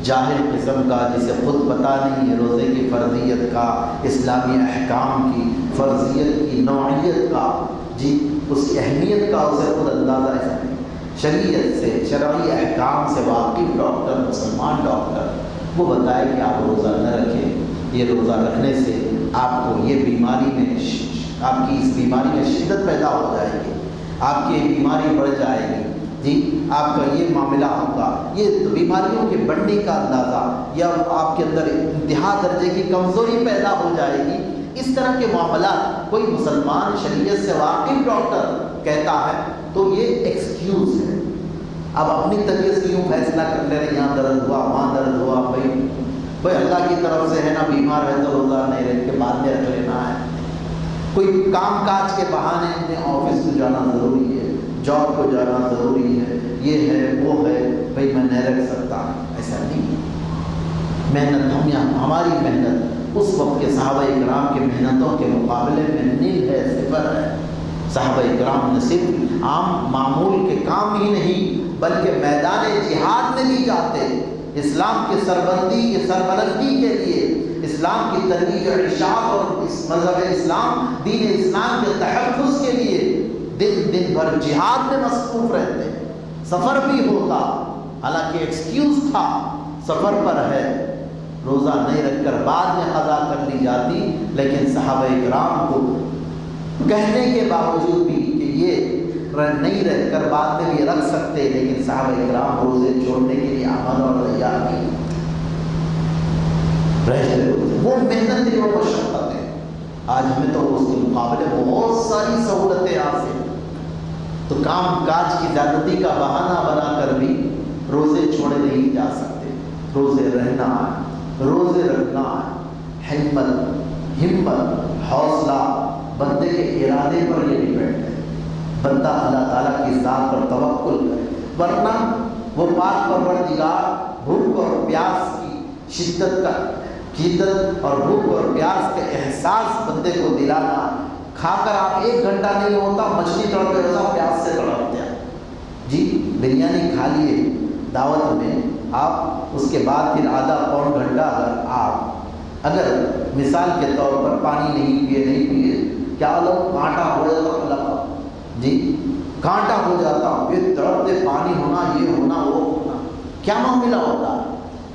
S1: جاہل قسم کا، جسے خود پتہ نہیں ہے روزے کی فرضیت کا، اسلامی احکام کی فرضیت کی نوعیت کا۔ جی اس کی اہمیت کا اسے خود اندازہ ایسا نہیں۔ شریعت سے، شرعی احکام سے واقف ڈاکٹر، مسلمان ڈاکٹر، وہ بتائے کہ آپ روزہ نہ رکھیں۔ یہ روزہ رکھنے سے آپ کو یہ بیماری میں آپ کی اس بیماری میں شدت پیدا ہو جائے گی۔ آپ کی بیماری بڑھ جائے گی۔ جی آپ کا یہ معاملہ ہوگا۔ یہ بیماریوں کے بڑھنے کا اندازہ یا آپ کے اندر انتہا درجے کی کمزوری پیدا ہو جائے گی۔ اس طرح کے معاملات کوئی مسلمان شریعت سے واقف ڈاکٹر کہتا ہے تو یہ ایکسکیوز ہے۔ اب اپنی طبیعت سے یوں فیصلہ کر لے رہے یہاں درد ہوا، وہاں درد ہوا، بھائی بھائی، اللہ کی طرف سے ہے نا، بیمار ہے تو روزہ نہیں رہ کے بعد میں رکھ لینا ہے۔ کوئی کام کاج کے بہانے میں آفس کو جانا ضروری ہے۔ جاب کو جانا ضروری ہے، یہ ہے، وہ ہے بھائی میں نہیں رکھ سکتا۔ ایسا نہیں محنت ہم یہاں، ہماری محنت اس وقت کے صحابہ اکرام کے محنتوں کے مقابلے میں نیل ہے، صفر ہے۔ صحابہ اکرام نہ صرف عام معمول کے کام ہی نہیں، بلکہ میدان جہاد میں بھی جاتے۔ اسلام کی سربندی کی سربلندی کے لیے اسلام کی ترویج و اشاعت اور اس مذہب اسلام، دین اسلام کے تحفظ کے لیے دن دن بھر جہاد میں مصروف رہتے سفر بھی ہوتا، حالانکہ ایکسکیوز تھا، سفر پر ہے۔ روزہ نہیں رکھ کر بعد میں قضا کر لی جاتی، لیکن صحابہ اکرام کو کہنے کے باوجود بھی کہ یہ نہیں رہ کر بعد میں بھی رکھ سکتے، لیکن صحابہ اکرام روزے چھوڑنے کے لیے عمل اور تیار نہیں۔ وہ محنت ہے وہ مشقت ہے۔ آج ہمیں تو اس کے مقابلے بہت ساری سہولتیں حاصل تو کام کاج کی زیادتی کا بہانہ بنا کر بھی روزے چھوڑے نہیں جا سکتے۔ روزے رہنا ہے، روزے رکھنا ہے۔ ہمت ہمت، حوصلہ۔ بندے کے ارادے پر یہ ڈپینڈ ہے بندہ اللہ تعالیٰ کی ذات پر توقل کرے۔ ورنہ وہ پاک پروردگار بھوک اور پیاس کی شدت کا شدت اور بھوک اور پیاس کے احساس بندے کو دلانا کھا کر آپ ایک گھنٹہ نہیں ہوتا، مچھلی تڑپے ہوتا پیاس سے تڑپ دیا جی بریانی کھا لیے، دعوت میں آپ، اس کے بعد پھر آدھا پون گھنٹہ اگر آپ، اگر مثال کے طور پر پانی نہیں پیے نہیں پیے، کیا لوگ کانٹا ہو جاتا؟ اللہ جی کانٹا ہو جاتا، پھر تڑپتے پانی ہونا، یہ ہونا، وہ ہونا۔ کیا معاملہ ہوتا؟ ہے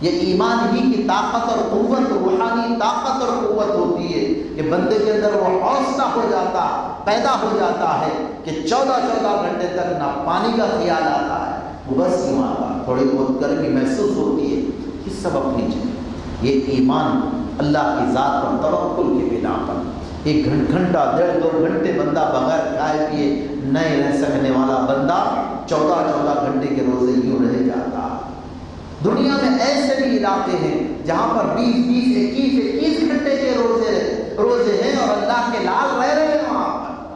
S1: یہ ایمان ہی کی طاقت اور قوت، روحانی طاقت اور قوت ہوتی ہے کہ بندے کے اندر وہ حوصلہ ہو جاتا، پیدا ہو جاتا ہے کہ چودہ چودہ گھنٹے تک نہ پانی کا خیال آتا ہے۔ وہ بس یوں آتا تھوڑی بہت گرمی محسوس ہوتی ہے یہ سب اپنی جگہ یہ ایمان اللہ کی ذات پر توقل کے بنا پر۔ ایک گھنٹہ، ڈیڑھ دو گھنٹے بندہ بغیر کھائے پیے نہیں رہ سکنے والا بندہ چودہ چودہ گھنٹے کے روزے یوں دنیا میں ایسے بھی علاقے ہیں جہاں پر بیس بیس، اکیس اکیس گھنٹے کے روزے روزے ہیں اور اللہ کے لال رہ رہے ہیں وہاں پر۔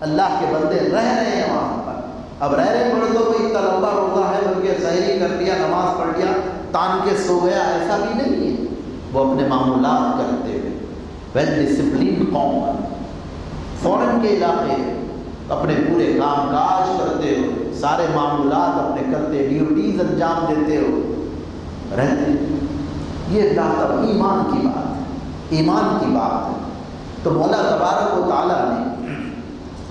S1: اللہ کے بندے رہ رہے ہیں وہاں پر۔ اب رہ رہے پڑے تو کوئی لمبا روزہ ہے بلکہ سہری کر دیا، نماز پڑھ لیا، تان کے سو گیا، ایسا بھی نہیں ہے۔ وہ اپنے معمولات کرتے ہوئے۔ ویل ڈسپلین قوم۔ فورن کے علاقے اپنے پورے کام کاج کرتے ہو سارے معمولات اپنے کرتے ڈیوٹیز انجام دیتے ہو رہتے یہ اللہ ایمان کی بات ہے۔ ایمان کی بات ہے۔ تو مولا تبارک و تعالیٰ نے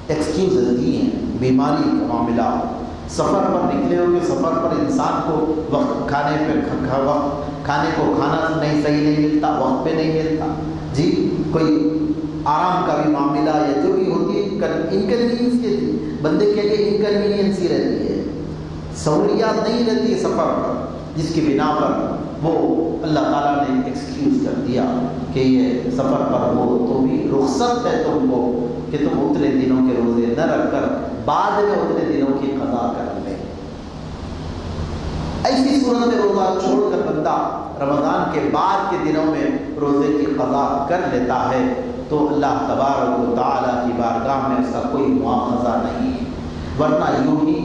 S1: ایکسکیوز دی ہیں۔ بیماری کا معاملہ۔ سفر پر نکلے ہو کہ سفر پر انسان کو وقت کھانے پہ وقت کھانے کو کھانا نہیں، صحیح نہیں ملتا، وقت پہ نہیں ملتا۔ جی کوئی آرام کا بھی معاملہ یا جو بھی ہوتی ہے انکنوینئنس کے لیے۔ بندے کے لیے انکنوینئنس ہی رہتی ہے۔ سہولیات نہیں رہتی سفر پر۔ جس کی بنا پر وہ اللہ تعالیٰ نے ایکسکیوز کر دیا کہ یہ سفر پر ہو، تو بھی رخصت ہے تم کو کہ تم اتنے دنوں کے روزے نہ رکھ کر بعد میں اتنے دنوں کی قضا کر لیں ایسی صورت میں روزہ چھوڑ کر بندہ رمضان کے بعد کے دنوں میں روزے کی قضا کر لیتا ہے، تو اللہ تبارک و تعالیٰ کی بارگاہ میں اس کا کوئی مواخذہ نہیں۔ ورنہ یوں ہی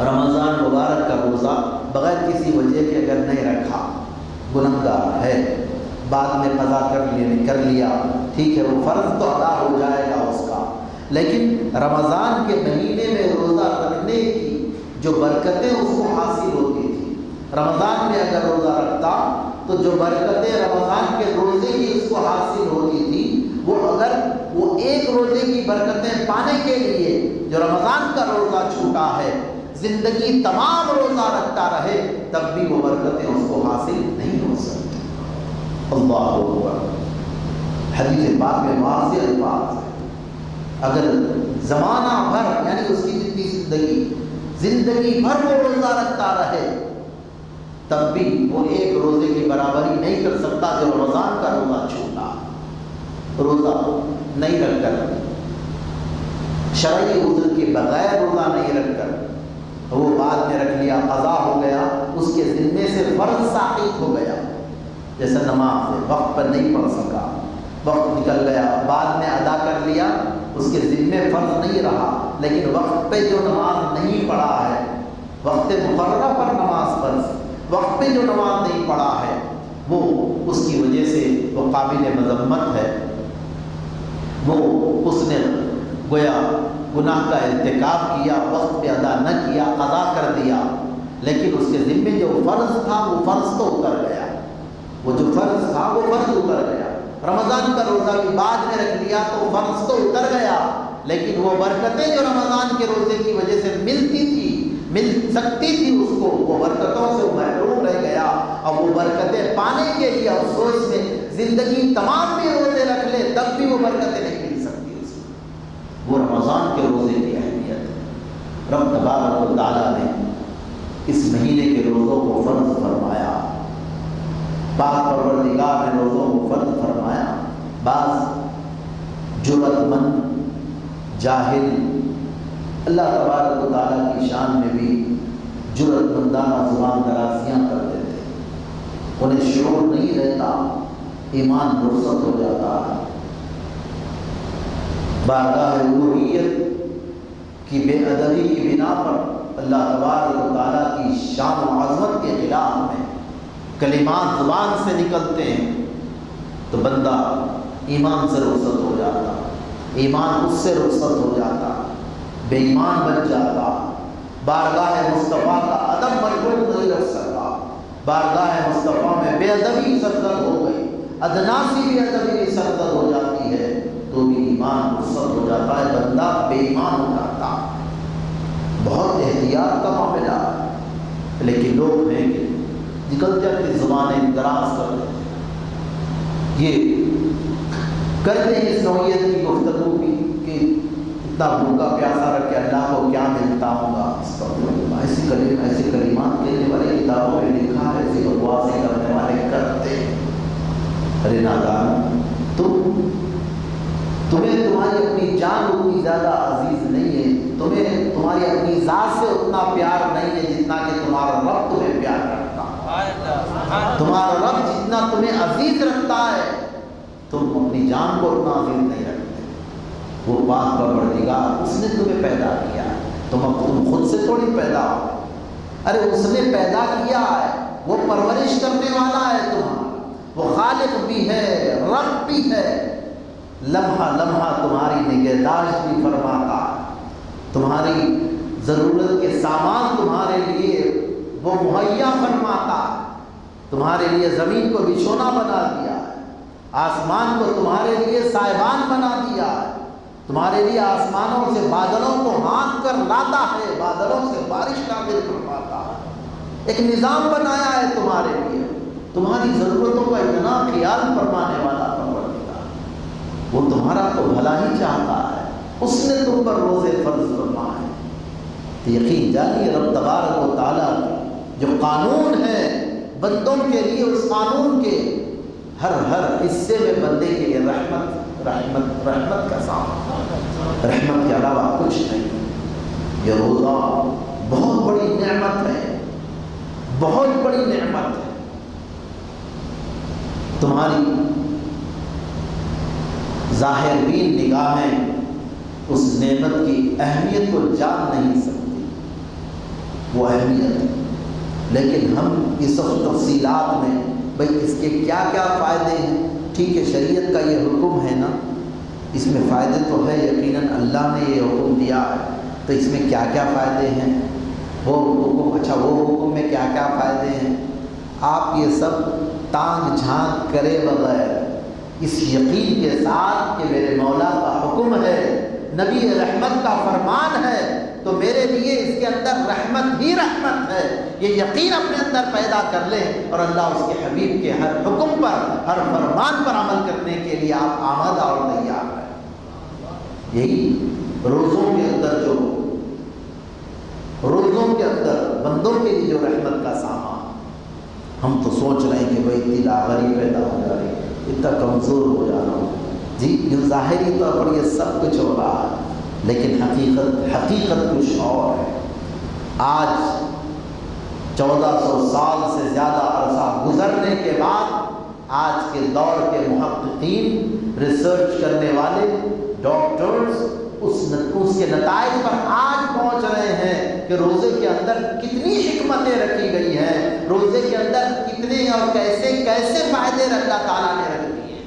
S1: رمضان مبارک کا روزہ بغیر کسی وجہ کے اگر نہیں رکھا، گنہگار ہے۔ بعد میں قضا کر لینے کر لیا۔ ٹھیک ہے، وہ فرض تو ادا ہو جائے گا اس کا۔ لیکن رمضان کے مہینے میں روزہ رکھنے کی جو برکتیں اس کو حاصل ہوتی تھی رمضان میں اگر روزہ رکھتا، تو جو برکتیں رمضان کے روزے کی اس کو حاصل ہوتی تھی وہ اگر وہ ایک روزے کی برکتیں پانے کے لیے جو رمضان کا روزہ چھوٹا ہے زندگی تمام روزہ رکھتا رہے، تب بھی وہ برکتیں اس کو حاصل نہیں ہو سکتی۔ اللہ اکبر۔ حدیث پاک میں واضح الفاظ ہے۔ اگر زمانہ بھر یعنی اس کی جتنی زندگی زندگی بھر وہ روزہ رکھتا رہے، تب بھی وہ ایک روزے کی برابری نہیں کر سکتا جو رمضان کا روزہ چھوٹا، روزہ نہیں رکھ کر۔ شرعی عذر کے بغیر روزہ نہیں رکھ کر۔ وہ بعد میں رکھ لیا قضا ہو گیا، اس کے ذمے سے فرض ثابت ہو گیا۔ جیسے نماز ہے، وقت پر نہیں پڑھ سکا۔ وقت نکل گیا، بعد میں ادا کر لیا، اس کے ذمے فرض نہیں رہا۔ لیکن وقت پہ جو نماز نہیں پڑھا ہے، وقت مقررہ پر نماز فرض، وقت پہ جو نماز نہیں پڑھا ہے، وہ اس کی وجہ سے وہ قابل مذمت ہے۔ وہ اس نے گویا گناہ کا ارتکاب کیا، وقت پہ ادا نہ کیا، ادا کر دیا۔ لیکن اس کے ذمے جو فرض تھا، وہ فرض تو اتر گیا۔ وہ جو فرض تھا، وہ فرض اتر گیا۔ رمضان کا روزہ بھی بعد میں رکھ لیا تو فرض تو اتر گیا۔ لیکن وہ برکتیں جو رمضان کے روزے کی وجہ سے ملتی تھی، مل سکتی تھی اس کو، وہ برکتوں سے محروم رہ گیا۔ اور وہ برکتیں پانے کے لیے افسوس میں زندگی تمام بھی روزے رکھ لے، تب بھی وہ برکتیں نہیں مل سکتی اس کو وہ رمضان کے روزے کی اہمیت رب تبارک و تعالیٰ نے اس مہینے کے روزوں کو فرض فرمایا۔ پاک پروردگار نے روزوں کو فرض فرمایا۔ بعض جرت مند جاہل۔ اللہ تبارک و تعالیٰ کی شان میں بھی جرت مندانہ زبان درازیاں کرتے تھے انہیں شعور نہیں رہتا، ایمان رخصت ہو جاتا۔ ہے بارگاہ الوحیت کی بے ادبی کی بنا پر اللہ تبارک و تعالیٰ کی شان و عظمت کے خلاف میں کلمات زبان سے نکلتے ہیں، تو بندہ ایمان سے رخصت ہو جاتا، ایمان اس سے رخصت ہو جاتا، بے ایمان بن جاتا، بارگاہ مصطفیٰ کا ادب مجبور نہیں رکھ سکتا، بارگاہ مصطفیٰ میں بے ادبی سرزد ہو گئی، ادناسی بھی ادبی سرزد ہو جاتی ایمان رخصت ہو جاتا ہے، بندہ بے ایمان ہو جاتا بہت احتیاط کا معاملہ۔ لیکن لوگ ہیں کہ جی نکل جاتے زبانیں دراز کر دیتے یہ کرتے ہیں اس نوعیت کی گفتگو کی کہ اتنا بھوکا پیاسا رکھ کے اللہ کو کیا ملتا ہوگا ایسی کلیم ایسی کلمات کہنے والے، کتابوں میں لکھا ہے، ایسی بکواسیں کرنے والے کرتے ارے نادان، تم تمہیں تمہاری اپنی جان اتنی زیادہ عزیز نہیں ہے، تمہیں تمہاری اپنی ذات سے اتنا پیار نہیں ہے جتنا کہ تمہارا رب تمہیں پیار کرتا تمہارا رب جتنا تمہیں عزیز رکھتا ہے، تم اپنی جان کو اتنا عزیز نہیں رکھتے۔ وہ پاک کا پردگار اس نے تمہیں پیدا کیا ہے۔ تم اب تم خود سے تھوڑی پیدا ہو۔ ارے، اس نے پیدا کیا ہے۔ وہ پرورش کرنے والا ہے تمہارا۔ وہ خالق بھی ہے، رب بھی ہے۔ لمحہ لمحہ تمہاری نگہداشت بھی فرماتا تمہاری ضرورت کے سامان تمہارے لیے وہ مہیا فرماتا تمہارے لیے زمین کو بچھونا بنا دیا ہے۔ آسمان کو تمہارے لیے سائبان بنا دیا تمہارے لیے آسمانوں سے بادلوں کو ہانک کر لاتا ہے۔ بادلوں سے بارش نازل کرواتا ہے۔ ایک نظام بنایا ہے تمہارے لیے۔ تمہاری ضرورتوں کا اتنا خیال فرمانے والا وہ تمہارا تو بھلا ہی چاہتا ہے۔ اس نے تم پر روزے فرض فرمائے۔ تو یقین جانیے رب تبارک و تعالیٰ جو قانون ہے بندوں کے لیے اس قانون کے ہر ہر حصے میں بندے کے لیے رحمت رحمت رحمت کا سامان رحمت کے علاوہ کچھ نہیں۔ یہ روزہ بہت بڑی نعمت ہے۔ بہت بڑی نعمت ہے۔ تمہاری ظاہر بین نگاہیں اس نعمت کی اہمیت کو جان نہیں سکتی وہ اہمیت ہے۔ لیکن ہم اس وقت تفصیلات میں، بھائی اس کے کیا کیا فائدے ہیں؟ ٹھیک ہے، شریعت کا یہ حکم ہے نا۔ اس میں فائدے تو ہے، یقیناً اللہ نے یہ حکم دیا ہے۔ تو اس میں کیا کیا فائدے ہیں؟ وہ حکم اچھا وہ حکم میں کیا کیا فائدے ہیں؟ آپ یہ سب تانگ جھانک کرے بغیر اس یقین کے ساتھ کہ میرے مولا کا حکم ہے، نبی رحمت کا فرمان ہے، تو میرے لیے اس کے اندر رحمت ہی رحمت ہے۔ یہ یقین اپنے اندر پیدا کر لیں اور اللہ اس کے حبیب کے ہر حکم پر، ہر فرمان پر عمل کرنے کے لیے آپ آمدہ اور تیار ہیں۔ یہی روزوں کے اندر جو، روزوں کے اندر بندوں کے لیے جو رحمت کا سامان، ہم تو سوچ رہے ہیں کہ بھائی اتنی لاغری پیدا ہو جا رہی ہے اتنا کمزور ہو جا رہا ہوں جی یہ ظاہری طور پر یہ سب کچھ ہو رہا ہے، لیکن حقیقت حقیقت کچھ اور ہے۔ آج چودہ سو سال سے زیادہ عرصہ گزرنے کے بعد آج کے دور کے محققین ریسرچ کرنے والے ڈاکٹرز اس اس کے نتائج پر آج پہنچ رہے ہیں کہ روزے کے اندر کتنی حکمتیں رکھی گئی ہیں، روزے کے اندر کتنے اور کیسے کیسے فائدے اللہ تعالیٰ نے رکھ دیے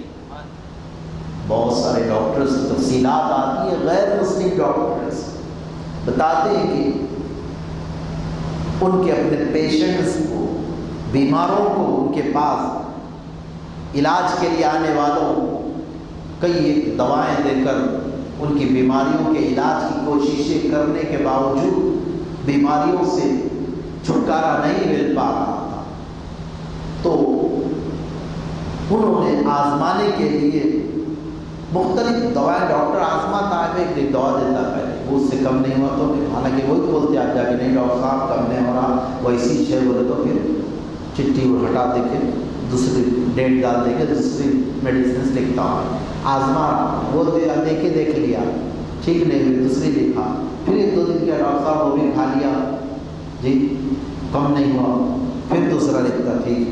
S1: بہت سارے ڈاکٹرز تفصیلات آتی ہیں، غیر مسلم ڈاکٹرز بتاتے ہیں کہ ان کے اپنے پیشنٹس کو، بیماروں کو، ان کے پاس علاج کے لیے آنے والوں کئی دوائیں دے کر ان کی بیماریوں کے علاج کی کوششیں کرنے کے باوجود بیماریوں سے چھٹکارا نہیں مل پا رہا تھا۔ تو انہوں نے آزمانے کے لیے مختلف دوائیں ڈاکٹر آزماتا ہے ایک دوا دیتا پہلے وہ اس سے کم نہیں ہوا تو حالانکہ وہی بولتے آپ جا کے، نہیں ڈاکٹر صاحب، کم نہیں ہو رہا۔ ویسی چھ بولے تو پھر چٹھی وہ ہٹا دے کے دوسری ڈیٹ ڈال دے کے دوسری میڈیسنس لکھتا ہوں۔ آزما وہ دے کے دیکھ لیا، ٹھیک نہیں ہوئی، دوسری لکھا پھر ایک دو دن کیا ڈاکٹر صاحب وہ بھی کھا لیا۔ جی کم نہیں ہوا۔ پھر دوسرا لکھتا، ٹھیک۔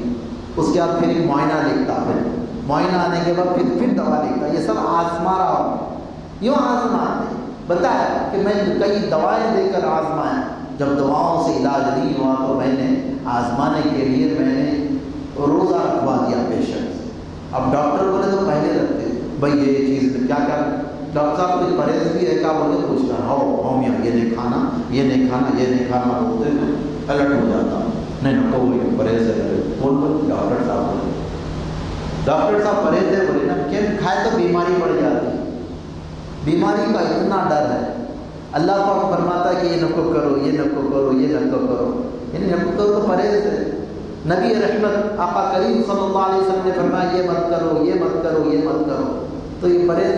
S1: اس کے بعد پھر ایک معائنہ لکھتا، پھر۔ معائنہ آنے کے بعد پھر پھر دوا لکھتا۔ یہ سب آزما رہا ہوں۔ یوں آزما بتایا کہ میں کئی دوائیں دے کر آزمایا۔ جب دواؤں سے علاج نہیں ہوا تو میں نے آزمانے کے لیے میں نے روزہ رکھوا دیا پیشنٹ۔ اب ڈاکٹر بولے تو پہلے رکھتے۔ بھائی یہ چیز کیا کیا؟ ڈاکٹر صاحب کچھ پرہیز بھی ہے کیا بولے پوچھتا ہو ہومیا یہ نہیں کھانا، یہ نہیں کھانا، یہ نہیں کھانا بولتے الرٹ ہو جاتا نہیں نہ کوئی پرہیز ہے۔ کون بول؟ ڈاکٹر صاحب بولے۔ ڈاکٹر صاحب پرہیز ہے، بولے نا کہ کھائے تو بیماری بڑھ جاتی۔ بیماری کا اتنا ڈر ہے۔ اللہ پاک فرماتا ہے کہ یہ نکو کرو، یہ نکو کرو، یہ نکو کرو۔ یعنی نکو کرو تو پرہیز ہے۔ نبی رحمت، آقا کریم صلی اللہ علیہ وسلم نے فرمایا، یہ مت کرو، یہ مت کرو، یہ مت کرو۔ تو یہ پرہیز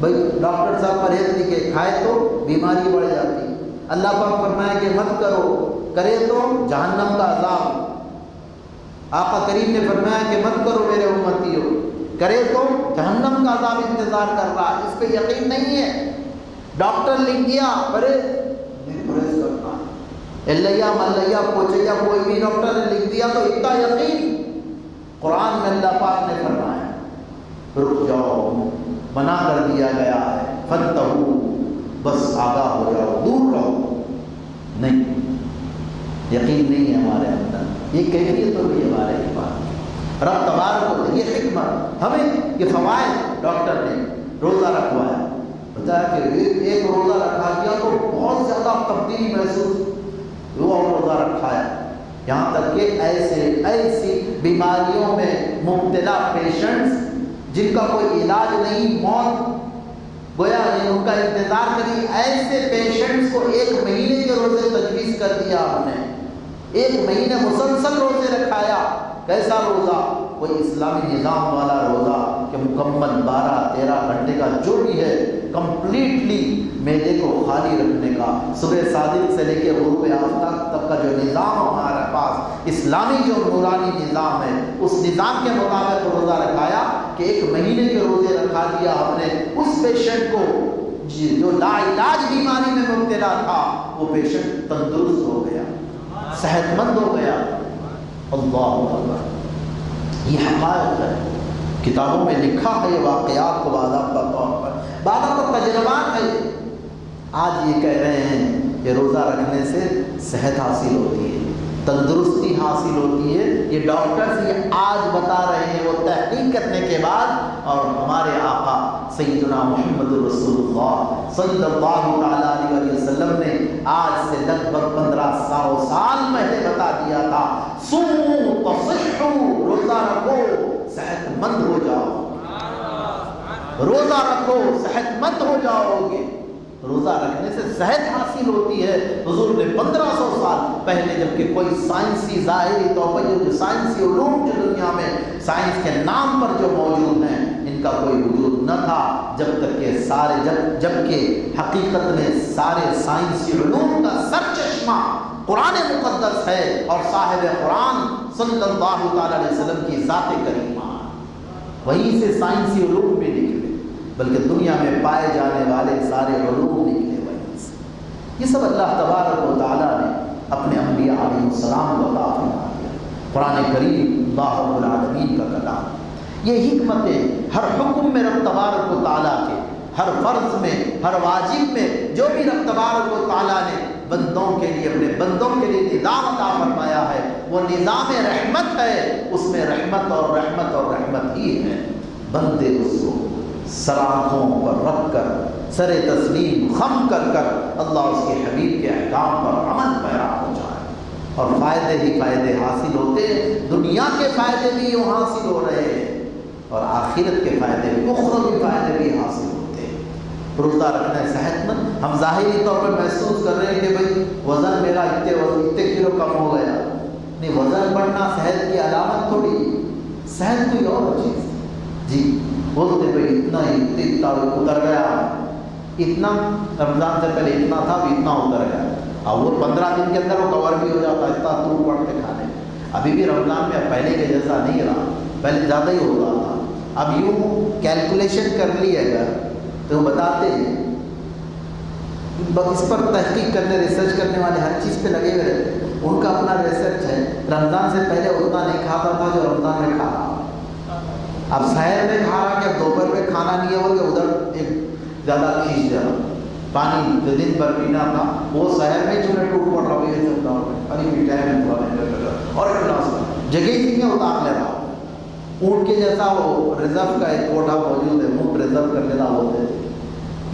S1: بھائی، ڈاکٹر صاحب پرہیز نہیں کہ کھائے تو بیماری بڑھ جاتی۔ اللہ پاک فرمایا کہ مت کرو، کرے تو جہنم کا عذاب۔ آقا کریم نے فرمایا کہ مت کرو میرے امتیوں۔ کرے تو جہنم کا عذاب انتظار کر رہا اس پہ یقین نہیں ہے۔ ڈاکٹر لکھ دیا پرہیز۔ پرہیز کرنا اللہ ملیا، پوچھیا، کوئی بھی ڈاکٹر نے لکھ دیا تو اتنا یقین۔ قرآن میں اللہ پاک نے فرمایا۔ رک جاؤ بنا کر دیا گیا ہے۔ فن بس آگاہ ہو جاؤ، دور رہو۔ نہیں، یقین نہیں ہے ہمارے اندر۔ یہ کیفیت تو بھی ہمارے پاس رب تبار کو یہ حکمت۔ ہمیں یہ فوائد ڈاکٹر نے روزہ رکھوایا۔ بتایا کہ ایک روزہ رکھا دیا تو بہت زیادہ تبدیلی محسوس وہ روزہ رکھا ہے یہاں تک کہ ایسے ایسی بیماریوں میں مبتلا پیشنٹس جن کا کوئی علاج نہیں، موت گویا ان کا انتظار کری، ایسے پیشنٹس کو ایک مہینے کے روزے تجویز کر دیا ہم نے۔ ایک مہینے مسلسل روزے رکھایا، کیسا روزہ؟ کوئی اسلامی نظام والا روزہ کہ مکمل بارہ تیرہ گھنٹے کا جو بھی ہے کمپلیٹلی میدے کو خالی رکھنے کا، صبح صادق سے لے کے غروب آفتاب تک کا جو نظام ہمارے پاس، اسلامی جو نورانی نظام ہے، اس نظام کے مطابق روزہ رکھایا کہ ایک مہینے کے روزے رکھا دیا ہم نے۔ اس پیشنٹ کو جی، جو لا علاج بیماری میں مبتلا تھا، وہ پیشنٹ تندرست ہو گیا صحت مند ہو گیا۔ اللہ اللہ یہ حقائق ہے۔ کتابوں میں لکھا ہے یہ واقعات کو باضابطہ طور پر۔ باضابطہ تجربات ہے آج یہ کہہ رہے ہیں کہ روزہ رکھنے سے صحت حاصل ہوتی ہے۔ تندرستی حاصل ہوتی ہے۔ یہ ڈاکٹرز یہ آج بتا رہے ہیں وہ تحقیق کرنے کے بعد۔ اور ہمارے آقا سیدنا محمد رسول اللہ صلی اللہ تعالیٰ علیہ وسلم نے آج سے لگ بھگ پندرہ سو سال پہلے بتا دیا تھا تصحو روزہ رکھو صحت مند ہو جاؤ۔ روزہ رکھو صحت مند ہو جاؤ گے۔ روزہ رکھنے سے صحت حاصل ہوتی ہے۔ حضور نے پندرہ سو سال پہلے جبکہ کوئی سائنسی ظاہری طور پر جو سائنسی علوم جو دنیا میں سائنس کے نام پر جو موجود ہیں، ان کا کوئی وجود نہ تھا۔ جب تک کہ سارے، جب جبکہ حقیقت میں سارے سائنسی علوم کا سر چشمہ قرآن مقدس ہے اور صاحب قرآن صلی اللہ تعالیٰ علیہ وسلم کی ذات کریمہ۔ وہیں سے سائنسی علوم بھی نکلے بلکہ دنیا میں پائے جانے والے سارے علوم نکلے وہیں سے۔ یہ سب اللہ تبارک و تعالیٰ نے اپنے انبیاء علیہ السلام کو عطا فرما دیا قرآن کریم اللہ رب العالمین کا کلام۔ یہ حکمت ہر حکم میں رب تبارک و تعالیٰ کے، ہر فرض میں، ہر واجب میں، جو بھی رب تبارک و تعالیٰ نے بندوں کے لیے، اپنے بندوں کے لیے نظام عطا فرمایا ہے، وہ نظام رحمت ہے، اس میں رحمت اور رحمت اور رحمت ہی ہے۔ بندے اس کو سراخوں پر رکھ کر، سر تسلیم، خم کر کر اللہ اس کے حبیب کے احکام پر عمل پیرا ہو جائے۔ اور فائدے ہی فائدے حاصل ہوتے دنیا کے فائدے بھی یوں حاصل ہو رہے ہیں، اور آخرت کے فائدے بھی، اخروی فائدے بھی حاصل ہوتے ہیں۔ روزہ رکھنا ہے صحت مند۔ ہم ظاہری طور پر محسوس کر رہے ہیں کہ بھائی، وزن میرا اتنے وزن اتنے کلو کم ہو گیا۔ نہیں، وزن بڑھنا صحت کی علامت تھوڑی صحت کوئی اور چیز۔ جی۔ بولتے بھائی اتنا ہی اتنا اتر گیا۔ اتنا رمضان سے پہلے اتنا تھا، اب اتنا اتر گیا۔ اور وہ پندرہ دن کے اندر وہ کور بھی ہو جاتا، اتنا دور پڑتے کھانے۔ ابھی بھی رمضان میں پہلے کے جیسا نہیں رہا، پہلے زیادہ ہی ہوتا تھا۔ اب یوں کیلکولیشن کر لی اگر تو وہ بتاتے ہیں۔ اس پر تحقیق کرنے ریسرچ کرنے والے ہر چیز پہ لگے ہوئے رہتے۔ ان کا اپنا ریسرچ ہے۔ رمضان سے پہلے اتنا نہیں کھاتا تھا جو رمضان میں کھا رہا اب شہر میں کھا رہا کہ دوپہر میں کھانا نہیں ہے وہ ادھر ایک زیادہ کھینچ جا پانی جو دن بھر پینا تھا، وہ شہر میں چنے ٹوٹ پڑ رہا یہ چلتا ہوں ابھی بھی ہے، تھوڑا اور ایک جگہ ہی میں اتار لے رہا ہوں اونٹ کے جیسا وہ ریزرو کا ایک کوٹا موجود ہے اونٹ ریزرو کر لینا ہوتے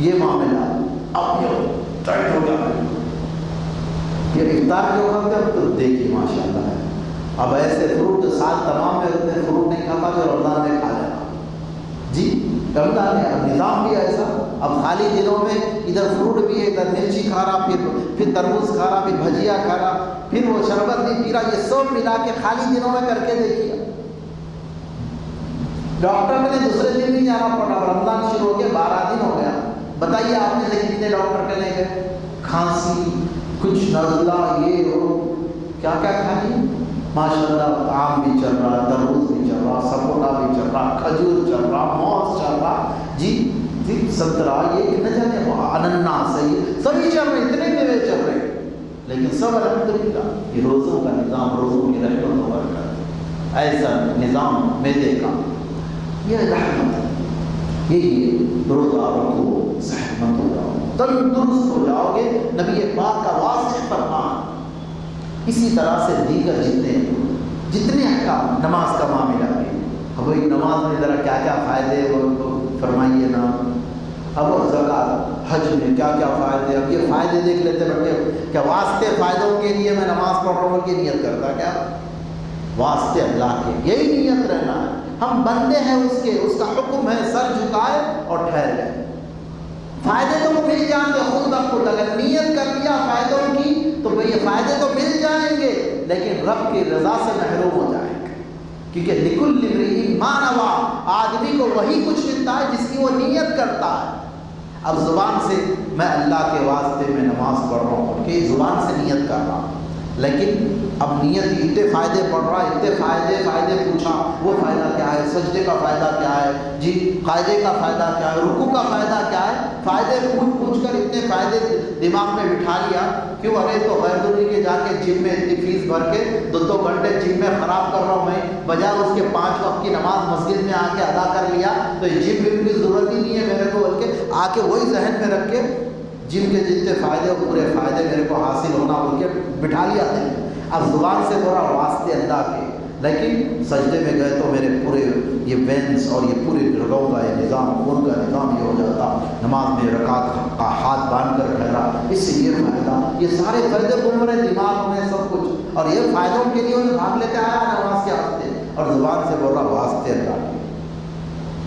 S1: یہ معاملہ اب یہ ٹائٹ ہو گیا۔ یہ افطار جو کرتے ہیں تو دیکھیے ماشاء اللہ ہے۔ اب ایسے فروٹ جو سال تمام میں اتنے فروٹ نہیں کھاتا جو رمضان میں کھا لینا جی رمضان میں اب نظام بھی ایسا۔ اب خالی دنوں میں ادھر فروٹ بھی ہے، ادھر مرچی کھا رہا، پھر پھر تربوز کھا رہا، پھر بھجیا کھا رہا، پھر وہ شربت نہیں پی رہا۔ یہ سب ملا کے خالی دنوں میں کر کے دیکھیے۔ ڈاکٹر میں نے دوسرے دن بھی جانا پڑا رمضان شروع ہو گیا، بارہ دن ہو گیا۔ بتائیے آپ نے سے کتنے ڈاکٹر کے لے گئے؟ کھانسی، کچھ نزلہ، یہ ہو کیا کیا کھانی؟ ماشاء اللہ آم بھی چل رہا تربوز بھی چل رہا سپوٹا بھی چل رہا کھجور چل رہا موز چل رہا جی جی سنترا یہ نہ جانے اننا صحیح سبھی چل رہے اتنے میوے چل رہے لیکن سب الحمد للہ یہ روزوں کا نظام، روزوں کی رحمت و برکت۔ ایسا نظام میدے کا۔ یہ رحمت ہے یہی روزہ رکھو، صحت مند ہو جاؤ، تندرست ہو جاؤ گے۔ نبی پاک کا واضح فرمان۔ اسی طرح سے دیگر جتنے جتنے احکام نماز کا معاملہ بھی اب نماز میں ذرا کیا کیا فائدے وہ فرمائیے نا۔ اب اور زکات، حج میں کیا کیا فائدے اب یہ فائدے دیکھ لیتے بیٹھے کیا واسطے فائدوں کے لیے میں نماز پڑھ رہا ہوں کی نیت کرتا کیا؟ واسطے اللہ کے یہی نیت رہنا ہے۔ ہم بندے ہیں اس کے، اس کا حکم ہے سر جھکائے اور ٹھہر گئے فائدے تو وہ مل جائیں خود بخود اگر نیت کر لیا فائدوں کی تو بھئی یہ فائدے تو مل جائیں گے، لیکن رب کی رضا سے محروم ہو جائیں گے۔ کیونکہ نکل لبری مانوا آدمی کو وہی کچھ ملتا ہے جس کی وہ نیت کرتا ہے۔ اب زبان سے میں اللہ کے واسطے میں نماز پڑھ رہا ہوں کہ زبان سے نیت کر رہا ہوں۔ لیکن اب نیت اتنے فائدے پڑھ رہا ہے، اتنے فائدے فائدے پوچھا، وہ فائدہ کیا ہے؟ سجدے کا فائدہ کیا ہے؟ جی قاعدے کا فائدہ کیا ہے؟ رکو کا فائدہ کیا ہے؟ فائدے پوچھ پوچھ کر اتنے فائدے دماغ میں بٹھا لیا، کیوں؟ ارے تو غیر ضروری کے جا کے جم میں اتنی فیس بھر کے دو دو گھنٹے جم میں خراب کر رہا ہوں میں، بجائے اس کے پانچ وقت کی نماز مسجد میں آ کے ادا کر لیا، تو یہ جم وم کی ضرورت ہی نہیں ہے میرے کو، بلکہ آ کے وہی ذہن میں رکھ کے جن کے جتنے فائدے پورے فائدے میرے کو حاصل ہونا بول کے بٹھا لیا تھے اب زبان سے تھوڑا واسطے اللہ کے۔ لیکن سجدے میں گئے تو میرے پورے یہ وینس اور یہ پورے رگوں کا یہ نظام، خون کا نظام یہ ہو جاتا۔ نماز میں رکعت کا ہاتھ باندھ کر ٹھہرا۔ اس سے یہ فائدہ، یہ سارے فائدے گھوم رہے، دماغ میں سب کچھ۔ اور یہ فائدوں کے لیے انہیں بھاگ لیتے آیا نماز کے ہفتے اور زبان سے بول رہا واسطے اللہ کے۔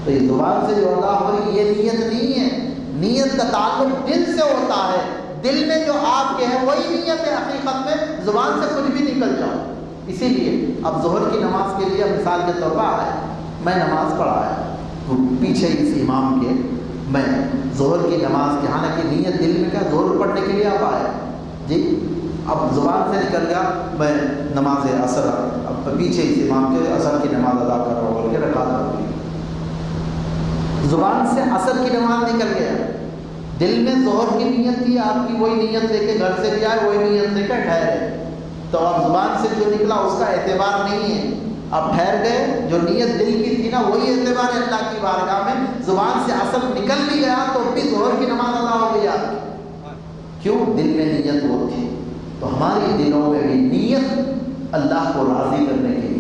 S1: تو یہ زبان سے جو اللہ ہو رہی یہ نیت نہیں ہے۔ نیت کا تعلق دل سے ہوتا ہے۔ دل میں جو آپ کے ہیں، وہی نیت ہے حقیقت میں۔ زبان سے کچھ بھی نکل جاؤ۔ اسی لیے اب ظہر کی نماز کے لیے مثال کے طور پر آئے میں نماز پڑھا ہے۔ پیچھے اس امام کے۔ میں ظہر کی نماز کے ہاں حالانکہ نیت دل میں کیا ظہر پڑھنے کے لیے آپ آئے جی اب زبان سے نکل گیا۔ میں نماز اثر، اب پیچھے اس امام کے اثر کی نماز ادا کر رہا ہوں بول کے رکھا تھا زبان سے اثر کی نماز نکل گیا۔ دل میں ظہر کی نیت تھی، آپ کی وہی نیت لے کے گھر سے بھی آئے، وہی نیت لے کے ٹھہرے۔ تو اب زبان سے جو نکلا اس کا اعتبار نہیں ہے۔ اب ٹھہر گئے، جو نیت دل کی تھی نا، وہی اعتبار ہے اللہ کی بارگاہ میں۔ زبان سے اصل نکل بھی گیا تو بھی زہر کی نماز ادا ہو گئی آپ کی۔ کیوں؟ دل میں نیت وہ تھی۔ تو ہماری دلوں میں بھی نیت اللہ کو راضی کرنے کی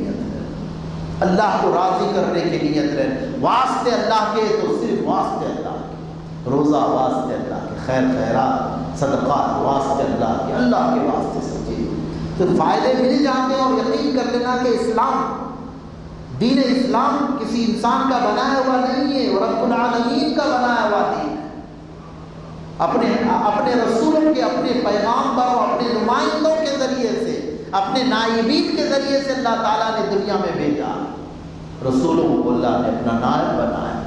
S1: اللہ کو راضی کرنے کی نیت ہے واسطے اللہ کے تو صرف واسطے اللہ کے۔ روزہ واسطے اللہ کے، خیر خیرات، صدقات واسطے اللہ کے اللہ کے واسطے سے تو فائدے مل جاتے ہیں اور یقین کر لینا کہ اسلام، دین اسلام کسی انسان کا بنایا ہوا نہیں ہے اور رب العالمین کا بنایا ہوا دین۔ ہے اپنے اپنے رسولوں کے، اپنے پیغام پر اپنے نمائندوں کے ذریعے سے، اپنے نائبین کے ذریعے سے اللہ تعالیٰ نے دنیا میں بھیجا۔ رسولوں کو اللہ نے اپنا نائب بنایا۔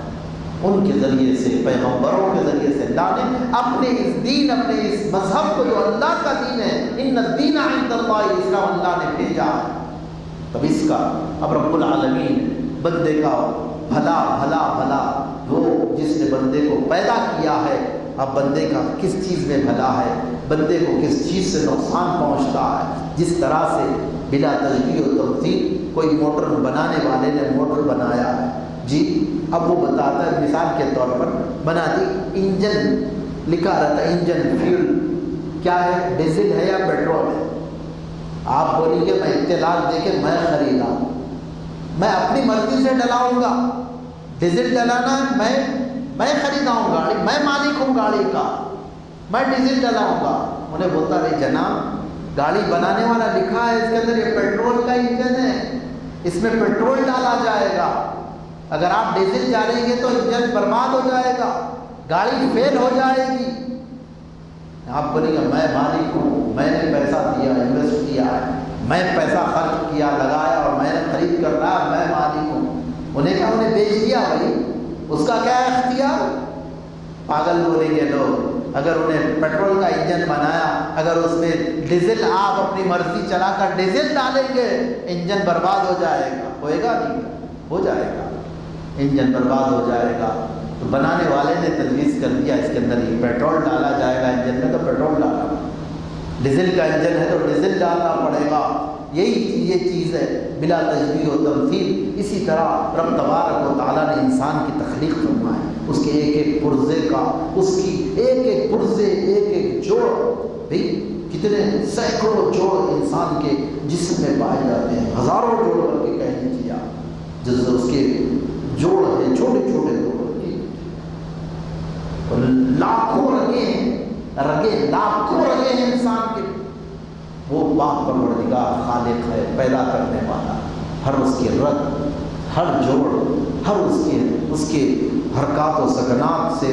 S1: ان کے ذریعے سے، پیغمبروں کے ذریعے سے اللہ نے اپنے اس دین، اپنے اس مذہب کو جو اللہ کا دین ہے، ان دین عند اللہ اسلام اللہ نے بھیجا۔ تب اس کا اب رب العالمین بندے کا بھلا بھلا بھلا وہ جس نے بندے کو پیدا کیا ہے، اب بندے کا کس چیز میں بھلا ہے؟ بندے کو کس چیز سے نقصان پہنچتا ہے؟ جس طرح سے بلا تجبی و تفصیل کوئی موٹر بنانے والے نے موٹر بنایا ہے۔ جی اب وہ بتاتا ہے، مثال کے طور پر بنا دی، انجن، لکھا رہتا ہے انجن فیول۔ کیا ہے؟ ڈیزل ہے یا پیٹرول ہے؟ آپ بولیں گے میں اطلاع دے کے میں خریدا میں اپنی مرضی سے ڈلاؤں گا۔ ڈیزل ڈلانا میں میں خریداؤں گاڑی، میں مالک ہوں گاڑی کا۔ میں ڈیزل ڈلاؤں گا۔ انہیں بولتا رہی جناب، گاڑی بنانے والا لکھا ہے، اس کے اندر یہ پیٹرول کا انجن ہے، اس میں پیٹرول ڈالا جائے گا۔ اگر آپ ڈیزل جانیں گے تو انجن برباد ہو جائے گا، گاڑی فیل ہو جائے گی۔ آپ بولیں گے، میں مالک ہوں، میں نے پیسہ دیا انویسٹ کیا ہے، میں پیسہ خرچ کیا، لگایا اور میں نے خرید کر رہا، میں مالک ہوں۔ انہیں کہا انہیں بیچ دیا بھائی؟ اس کا کیا اختیار؟ پاگل بولیں گے لوگ۔ اگر انہیں پیٹرول کا انجن بنایا، اگر اس میں ڈیزل آپ اپنی مرضی چلا کر ڈیزل ڈالیں گے انجن برباد ہو جائے گا۔ ہوئے گا نہیں؟ ہو جائے گا۔ انجن برباد ہو جائے گا۔ تو بنانے والے نے تجویز کر دیا، اس کے اندر یہ پیٹرول ڈالا جائے گا انجن میں تو پیٹرول ڈالا۔ ڈیزل کا انجن ہے تو ڈیزل ڈالنا پڑے گا۔ یہی یہ چیز ہے، بلا تجبیر و تمثیل۔ اسی طرح رب تبارک و تعالیٰ نے انسان کی تخلیق فرمائی۔ اس کے ایک ایک پرزے کا، اس کی ایک ایک پرزے ایک ایک جوڑ بھائی کتنے سینکڑوں جوڑ انسان کے جسم میں پائے جاتے ہیں۔ ہزاروں جوڑ کر کے کہہ لیجیے آپ جس اس کے جوڑ ہیں، چھوٹے چھوٹے جوڑ لاکھوں رگے ہیں، رگے لاکھوں رگے ہیں انسان کے۔ وہ باپ پروردگار خالق ہے، پیدا کرنے والا۔ ہر اس کے رگ، ہر جوڑ، ہر اس کے اس کے حرکات و سکنات سے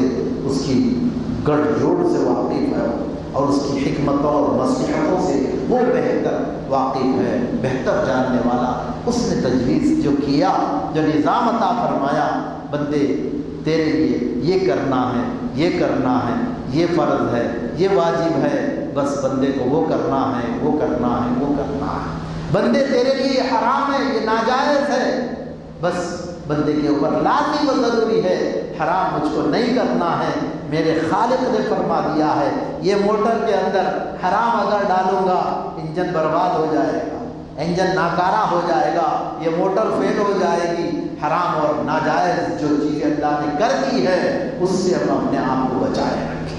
S1: اس کی گڑھ جوڑ سے واقف ہے اور اس کی حکمتوں اور مصلحتوں سے وہ بہتر واقف ہے، بہتر جاننے والا۔ اس نے تجویز جو کیا، جو نظام عطا فرمایا، بندے، تیرے لیے یہ کرنا ہے، یہ کرنا ہے، یہ فرض ہے، یہ واجب ہے، بس بندے کو وہ کرنا ہے، وہ کرنا ہے، وہ کرنا ہے۔ بندے تیرے لیے یہ حرام ہے، یہ ناجائز ہے، بس بندے کے اوپر لازم و ضروری ہے، حرام مجھ کو نہیں کرنا ہے، میرے خالق نے فرما دیا ہے، یہ موٹر کے اندر حرام اگر ڈالوں گا، انجن برباد ہو جائے گا، انجن ناکارہ ہو جائے گا، یہ موٹر فیل ہو جائے گی، حرام اور ناجائز جو چیزیں اللہ نے کر دی ہے، اس سے ہم اپنے آپ کو بچائے رکھیں۔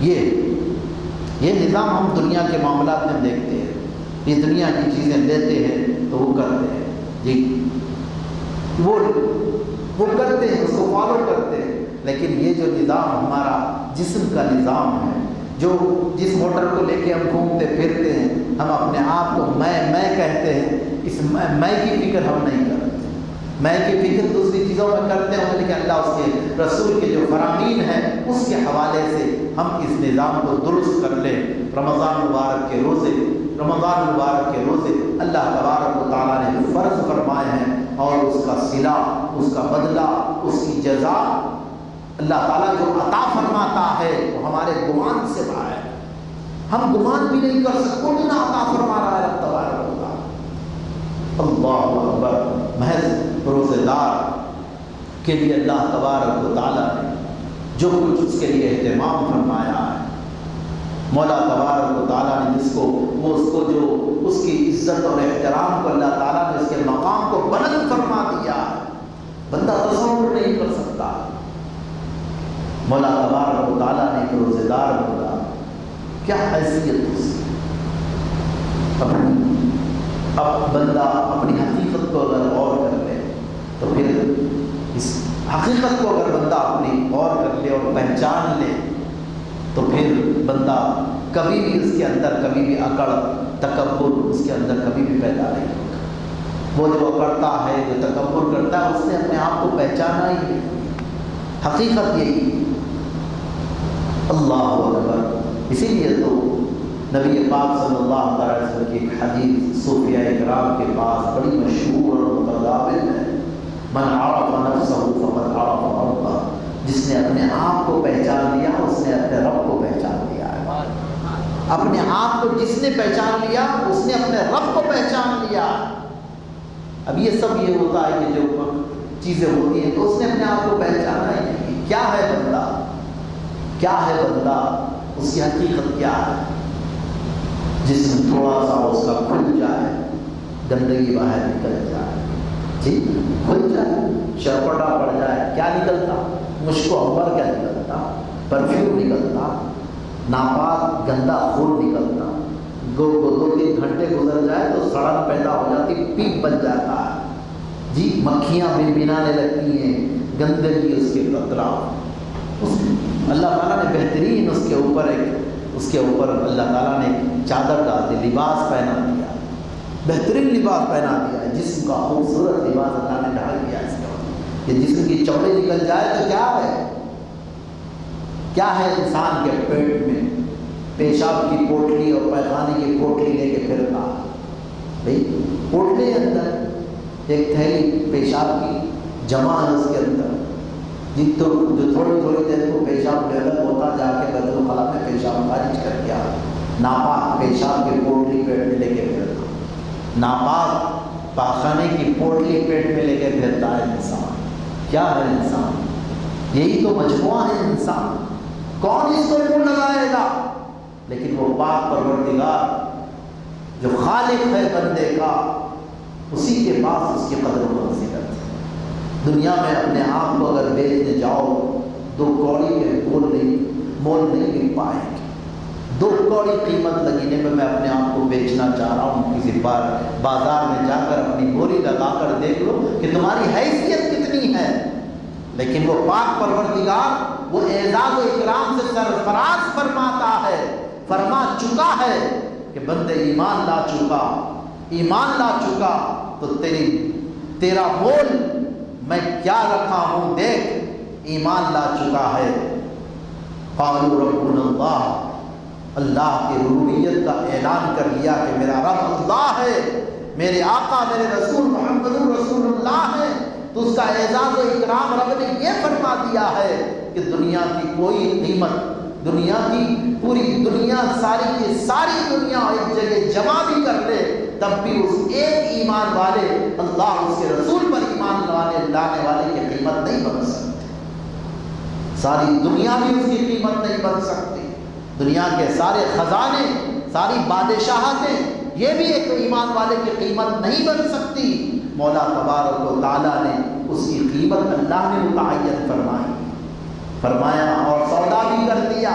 S1: یہ یہ نظام ہم دنیا کے معاملات میں دیکھتے ہیں۔ یہ دنیا کی چیزیں لیتے ہیں تو وہ کرتے ہیں۔ جی۔ وہ وہ کرتے ہیں، اس کو فالو کرتے ہیں۔ لیکن یہ جو نظام ہمارا جسم کا نظام ہے، جو جس موٹر کو لے کے ہم گھومتے، پھرتے ہیں، ہم اپنے آپ کو میں میں کہتے ہیں، اس میں کی فکر ہم نہیں کرتے۔ میں کی فکر دوسری چیزوں میں کرتے ہیں لیکن اللہ اس کے رسول کے جو فرامین ہیں، اس کے حوالے سے ہم اس نظام کو درست کر لیں۔ رمضان مبارک کے روزے، رمضان مبارک کے روزے اللہ تبارک و تعالیٰ نے فرض فرمائے ہیں اور اس کا صلہ اس کا بدلہ، اس کی جزا اللہ تعالیٰ جو عطا فرماتا ہے، وہ ہمارے گمان سے باہر ہے۔ ہم گمان بھی نہیں کر سکتے اتنا عطا فرما رہا ہے تبارک اللہ اکبر، محض روزے دار کے لیے اللہ تبارک و تعالیٰ نے جو کچھ اس کے لیے اہتمام فرمایا ہے۔ مولا تبارک و تعالیٰ نے جس کو، وہ اس کو جو اس کی عزت اور احترام کو اللہ تعالیٰ نے اس کے مقام کو بلند فرما دیا ہے، بندہ تصور نہیں کر سکتا۔ مولا تبارک و تعالیٰ نے ایک روزے دار بولا۔ کیا حیثیت اس اپنی اب بندہ اپنی حقیقت کو اگر غور کر لے تو پھر اس حقیقت کو اگر بندہ اپنی غور کر لے اور پہچان لے، تو پھر بندہ کبھی بھی اس کے اندر کبھی بھی اکڑ، تکبر اس کے اندر کبھی بھی پیدا نہیں ہوگا۔ وہ جو اکڑتا ہے، جو تکبر کرتا ہے، اس نے اپنے آپ کو پہچانا ہی ہے حقیقت یہی۔ اللہ اکبر۔ اسی لیے تو نبی پاک صلی اللہ علیہ وسلم کی ایک حدیث صوفیہ اکرام کے پاس بڑی مشہور اور متداول ہے۔ من عرف نفسه فقد عرف ربه. جس نے اپنے آپ کو پہچان لیا، اس نے اپنے رب کو پہچان لیا ہے۔ اپنے آپ کو جس نے پہچان لیا، اس نے اپنے رب کو پہچان لیا۔ اب یہ سب یہ ہوتا ہے کہ جو چیزیں ہوتی ہیں تو اس نے اپنے آپ کو پہچانا ہی نہیں۔ کیا ہے بندہ؟ کیا ہے بندہ؟ اس کی حقیقت کیا ہے؟ جس میں تھوڑا سا اس کا کھل جائے، گندگی باہر نکل جائے۔ جی کھل جائے، شرپٹا پڑ جائے، کیا نکلتا؟ مشک و عمر کیا نکلتا پرفیوم نکلتا، ناپاک گندا خون نکلتا۔ دو دو دو تین گھنٹے گزر جائے تو سڑک پیدا ہو جاتی، پیپ بن جاتا ہے۔ جی مکھیاں بن بنانے لگتی ہیں، گندگی اس کے اطراف۔ اس اللہ تعالیٰ نے بہترین اس کے اوپر ایک اس کے اوپر اللہ تعالیٰ نے چادر ڈال دی، لباس پہنا دیا۔ بہترین لباس پہنا دیا ہے، جسم کا خوبصورت لباس اللہ نے ڈال دیا اس کے کہ جسم کی چوڑے نکل جائے تو کیا ہے؟ کیا ہے انسان کے پیٹ میں؟ پیشاب کی پوٹلی اور پیخانے کی پوٹلی لے کے پھرتا بھائی، پوٹلی اندر ایک تھیلی پیشاب کی جمع ہے اس کے اندر۔ جی تو جو تھوڑی تھوڑی دیر کو پیشاب ڈیولپ ہوتا جا کے بیت الخلا میں پیشاب خارج کر کے آ ناپاک پیشاب کی پوٹلی پیٹ میں لے کے پھرتا ناپاک پاخانے کی پوٹلی پیٹ میں لے کے پھرتا ہے انسان۔ کیا ہے انسان؟ یہی تو مجموعہ ہے انسان۔ کون اس کو منہ لگائے گا؟ لیکن وہ پاک پروردگار جو خالق ہے بندے کا، اسی کے پاس اس کی قدر و منزلت ہے۔ دنیا میں اپنے آپ کو اگر بیچنے جاؤ، دو کوڑی کے بول نہیں، مول نہیں مل پائیں گے۔ دو کوڑی قیمت لگینے میں میں اپنے آپ کو بیچنا چاہ رہا ہوں، کسی بار بازار میں جا کر اپنی بولی لگا کر دیکھ لو کہ تمہاری حیثیت کتنی ہے۔ لیکن وہ پاک پروردگار، وہ اعزاز و اکرام سے سرفراز فرماتا ہے، فرما چکا ہے کہ بندے ایمان لا چکا، ایمان لا چکا، تو تیری، تیرا مول میں کیا رکھا ہوں؟ دیکھ، ایمان لا چکا ہے۔ قالوا ربنا اللہ اللہ کی ربوبیت کا اعلان کر لیا کہ میرا رب اللہ ہے، میرے آقا، میرے رسول محمد رسول اللہ ہے۔ تو اس کا اعزاز و اکرام رب نے یہ فرما دیا ہے کہ دنیا کی کوئی قیمت، دنیا کی پوری دنیا، ساری کی ساری دنیا ایک جگہ جمع بھی کر لے، تب بھی اس ایک ایمان والے، اللہ اس کے رسول پر ایمان والے لانے والے کی قیمت نہیں بن سکتی۔ ساری دنیا بھی اس کی قیمت نہیں بن سکتی۔ دنیا کے سارے خزانے، ساری بادشاہتیں، یہ بھی ایک ایمان والے کی قیمت نہیں بن سکتی۔ مولا تبارک و تعالیٰ نے اس کی قیمت اللہ نے متعین فرمائی۔ فرمایا اور سودا بھی کر دیا،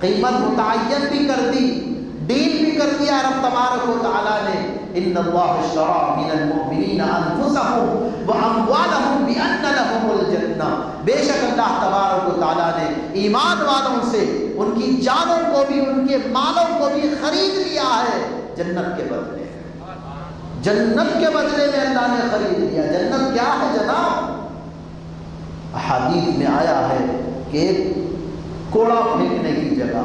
S1: قیمت متعین بھی کر دی ڈیل بھی کر دیا رب تبارک و تعالیٰ نے۔ ان اللہ اشترى من المؤمنین انفسهم واموالهم بان لهم الجنہ بے شک اللہ تبارک و تعالی نے ایمان والوں سے ان کی جانوں کو بھی، ان کے مالوں کو بھی خرید لیا ہے، جنت کے بدلے. جنت کے بدلے میں اللہ نے خرید لیا. جنت کیا ہے جناب؟ احادیث میں آیا ہے کہ کوڑا پھینکنے کی جگہ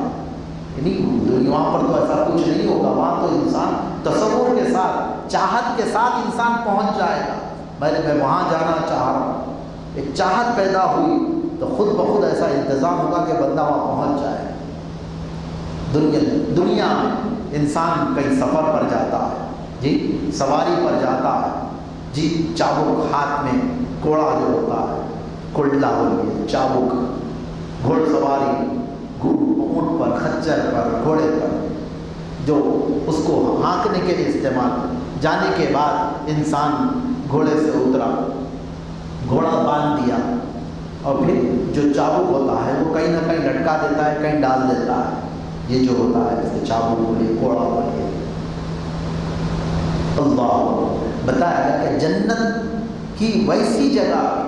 S1: یعنی دنیا پر تو ایسا کچھ نہیں ہوگا، وہاں تو انسان تصور کے ساتھ، چاہت کے ساتھ انسان پہنچ جائے گا۔ میں نے میں وہاں جانا چاہ رہا ہوں۔ ایک چاہت پیدا ہوئی تو خود بخود ایسا انتظام ہوگا کہ بندہ وہاں پہنچ جائے۔ دنیا دنیا میں انسان کئی سفر پر جاتا ہے۔ جی سواری پر جاتا ہے۔ جی چابک ہاتھ میں کوڑا جو ہوتا ہے کلڈا بولیے چابک گھوڑ سواری اونٹ پر، خچر پر، گھوڑے پر، جو اس کو ہانکنے کے لیے استعمال جانے کے بعد انسان گھوڑے سے اترا، گھوڑا باندھ دیا۔ اور پھر جو چابک ہوتا ہے، وہ کہیں نہ کہیں لٹکا دیتا ہے، کہیں ڈال دیتا ہے۔ یہ جو ہوتا ہے جیسے چابک بولیے کوڑا بولیے اللہ۔ بتایا گیا کہ جنت کی ویسی جگہ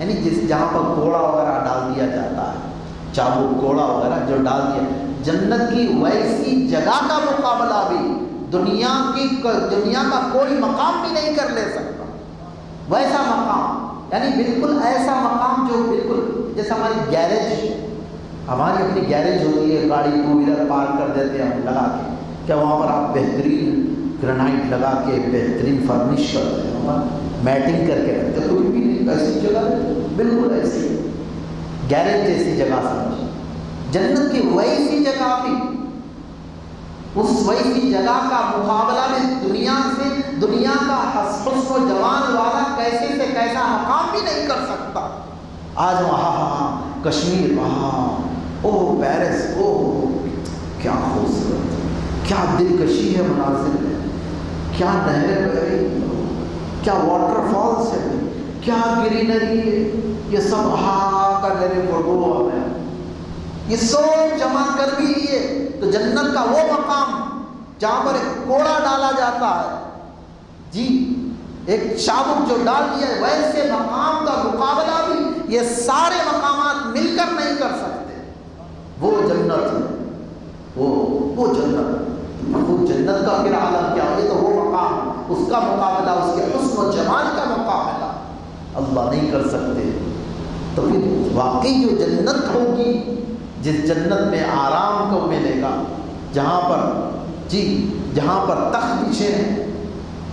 S1: یعنی جس جہاں پر کوڑا وغیرہ ڈال دیا جاتا ہے چابو کوڑا وغیرہ جو ڈال دیا۔ جنت کی ویسی جگہ کا مقابلہ بھی دنیا کی دنیا کا کوئی مقام بھی نہیں کر لے سکتا۔ ویسا مقام یعنی بالکل ایسا مقام جو بالکل جیسے ہماری گیریج ہماری اپنی گیریج ہوتی ہے، گاڑی ٹو ویلر پارک کر دیتے ہیں ہم لگا کے۔ کیا وہاں پر آپ بہترین گرنائٹ لگا کے بہترین فرنش کرتے ہیں میٹنگ کر کے رکھتے کوئی بھی نہیں، ایسی جگہ بالکل ایسی۔ گیرج جیسی جگہ سمجھ۔ جنت کی ویسی جگہ بھی۔ اس ویسی جگہ کا مقابلہ میں دنیا سے، دنیا کا حسن و جوان والا کیسے سے کیسا مقام بھی نہیں کر سکتا۔ آج وہاں ہاں کشمیر وہاں۔ او پیرس او کیا خوبصورت۔ کیا دلکشی ہے مناظر میں۔ کیا نہریں بہ رہی کیا واٹر فالس ہے کیا گرینری ہے؟ یہ سب ہاں کا میرے فوٹو ہمیں یہ سب جمع کر بھی لیے، تو جنت کا وہ مقام جہاں پر ایک کوڑا ڈالا جاتا ہے۔ جی ایک چابک جو ڈال دیا ہے، ویسے مقام کا مقابلہ بھی یہ سارے مقامات مل کر نہیں کر سکتے۔ وہ جنت ہے۔ وہ وہ جنت وہ جنت کا پھر عالم کیا؟ یہ تو وہ مقام، اس کا مقابلہ، اس کے حسن و جمال کا مقابلہ۔ اللہ نہیں کر سکتے۔ تو پھر واقعی جو جنت ہوگی، جس جنت میں آرام کو ملے گا، جہاں پر جی جہاں پر تخت بچھے ہیں،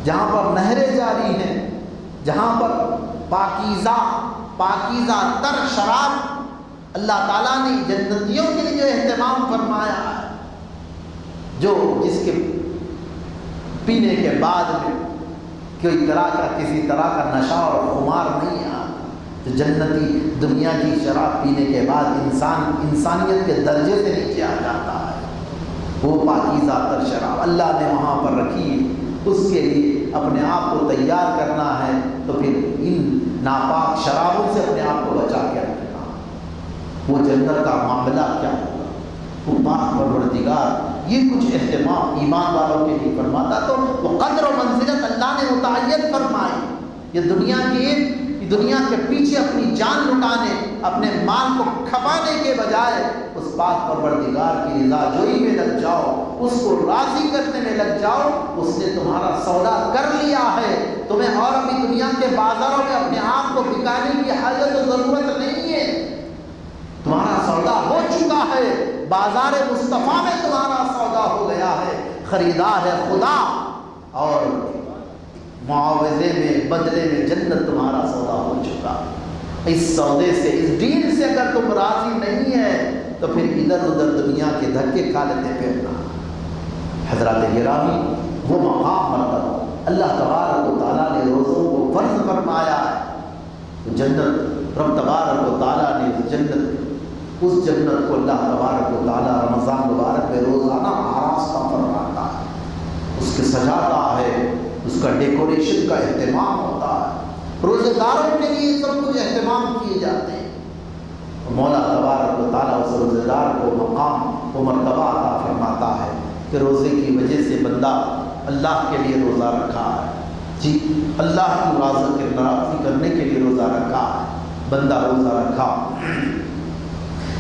S1: جہاں پر نہریں جاری ہیں، جہاں پر پاکیزہ پاکیزہ تر شراب اللہ تعالیٰ نے جنتیوں کے لیے جو اہتمام فرمایا ہے، جو جس کے پینے کے بعد میں کوئی طرح کا کسی طرح کا نشہ اور خمار نہیں آتا تو جنتی دنیا کی شراب پینے کے بعد انسان انسانیت کے درجے سے نیچے آ جاتا ہے۔ وہ پاکیزہ تر شراب اللہ نے وہاں پر رکھی، اس کے لیے اپنے آپ کو تیار کرنا ہے۔ تو پھر ان ناپاک شرابوں سے اپنے آپ کو بچا کے رکھنا۔ وہ جنت کا معاملہ کیا؟ ہوگا وہ پاک پروردگار، یہ کچھ اہتمام ایمان والوں کے لیے فرماتا تو وہ قدر و منزلت اللہ نے متعین فرمائی۔ یہ دنیا کی دنیا کے پیچھے اپنی جان لٹانے، اپنے مال کو کھپانے کے بجائے اس پاک پروردگار کی رضا جوئی میں لگ جاؤ، اس کو راضی کرنے میں لگ جاؤ، اس نے تمہارا سودا کر لیا ہے۔ تمہیں اور ابھی دنیا کے بازاروں میں اپنے آپ کو بکانے کی حاجت و ضرورت نہیں ہے تمہارا سودا ہو ہے، بازار مصطفیٰ میں تمہارا سودا ہو گیا ہے خریدار ہے خدا، اور معاوضے میں، بدلے میں جنت تمہارا سودا ہو چکا اس سودے سے، اس دین سے اگر تم راضی نہیں ہے، تو پھر ادھر ادھر دنیا کے دھکے کھا لیتے پھرنا حضرات گرامی، وہ مقام مرتبہ اللہ تبارک و تعالیٰ نے روزوں کو فرض فرمایا ہے۔ جنت، رب تبارک و تعالیٰ نے جنت اس جنت کو اللہ تبارک و تعالیٰ رمضان مبارک میں روزانہ آراستہ فرماتا ہے۔ اس کے سجاتا ہے، اس کا ڈیکوریشن کا اہتمام ہوتا ہے۔ روزے داروں کے لیے سب کچھ اہتمام کیے جاتے ہیں۔ مولا تبارک و تعالیٰ اس روزے دار کو مقام و مرتبہ عطا فرماتا ہے کہ روزے کی وجہ سے بندہ اللہ کے لیے روزہ رکھا ہے۔ جی اللہ کی واضح کے ناراضی کرنے کے لیے روزہ رکھا ہے۔ بندہ روزہ رکھا۔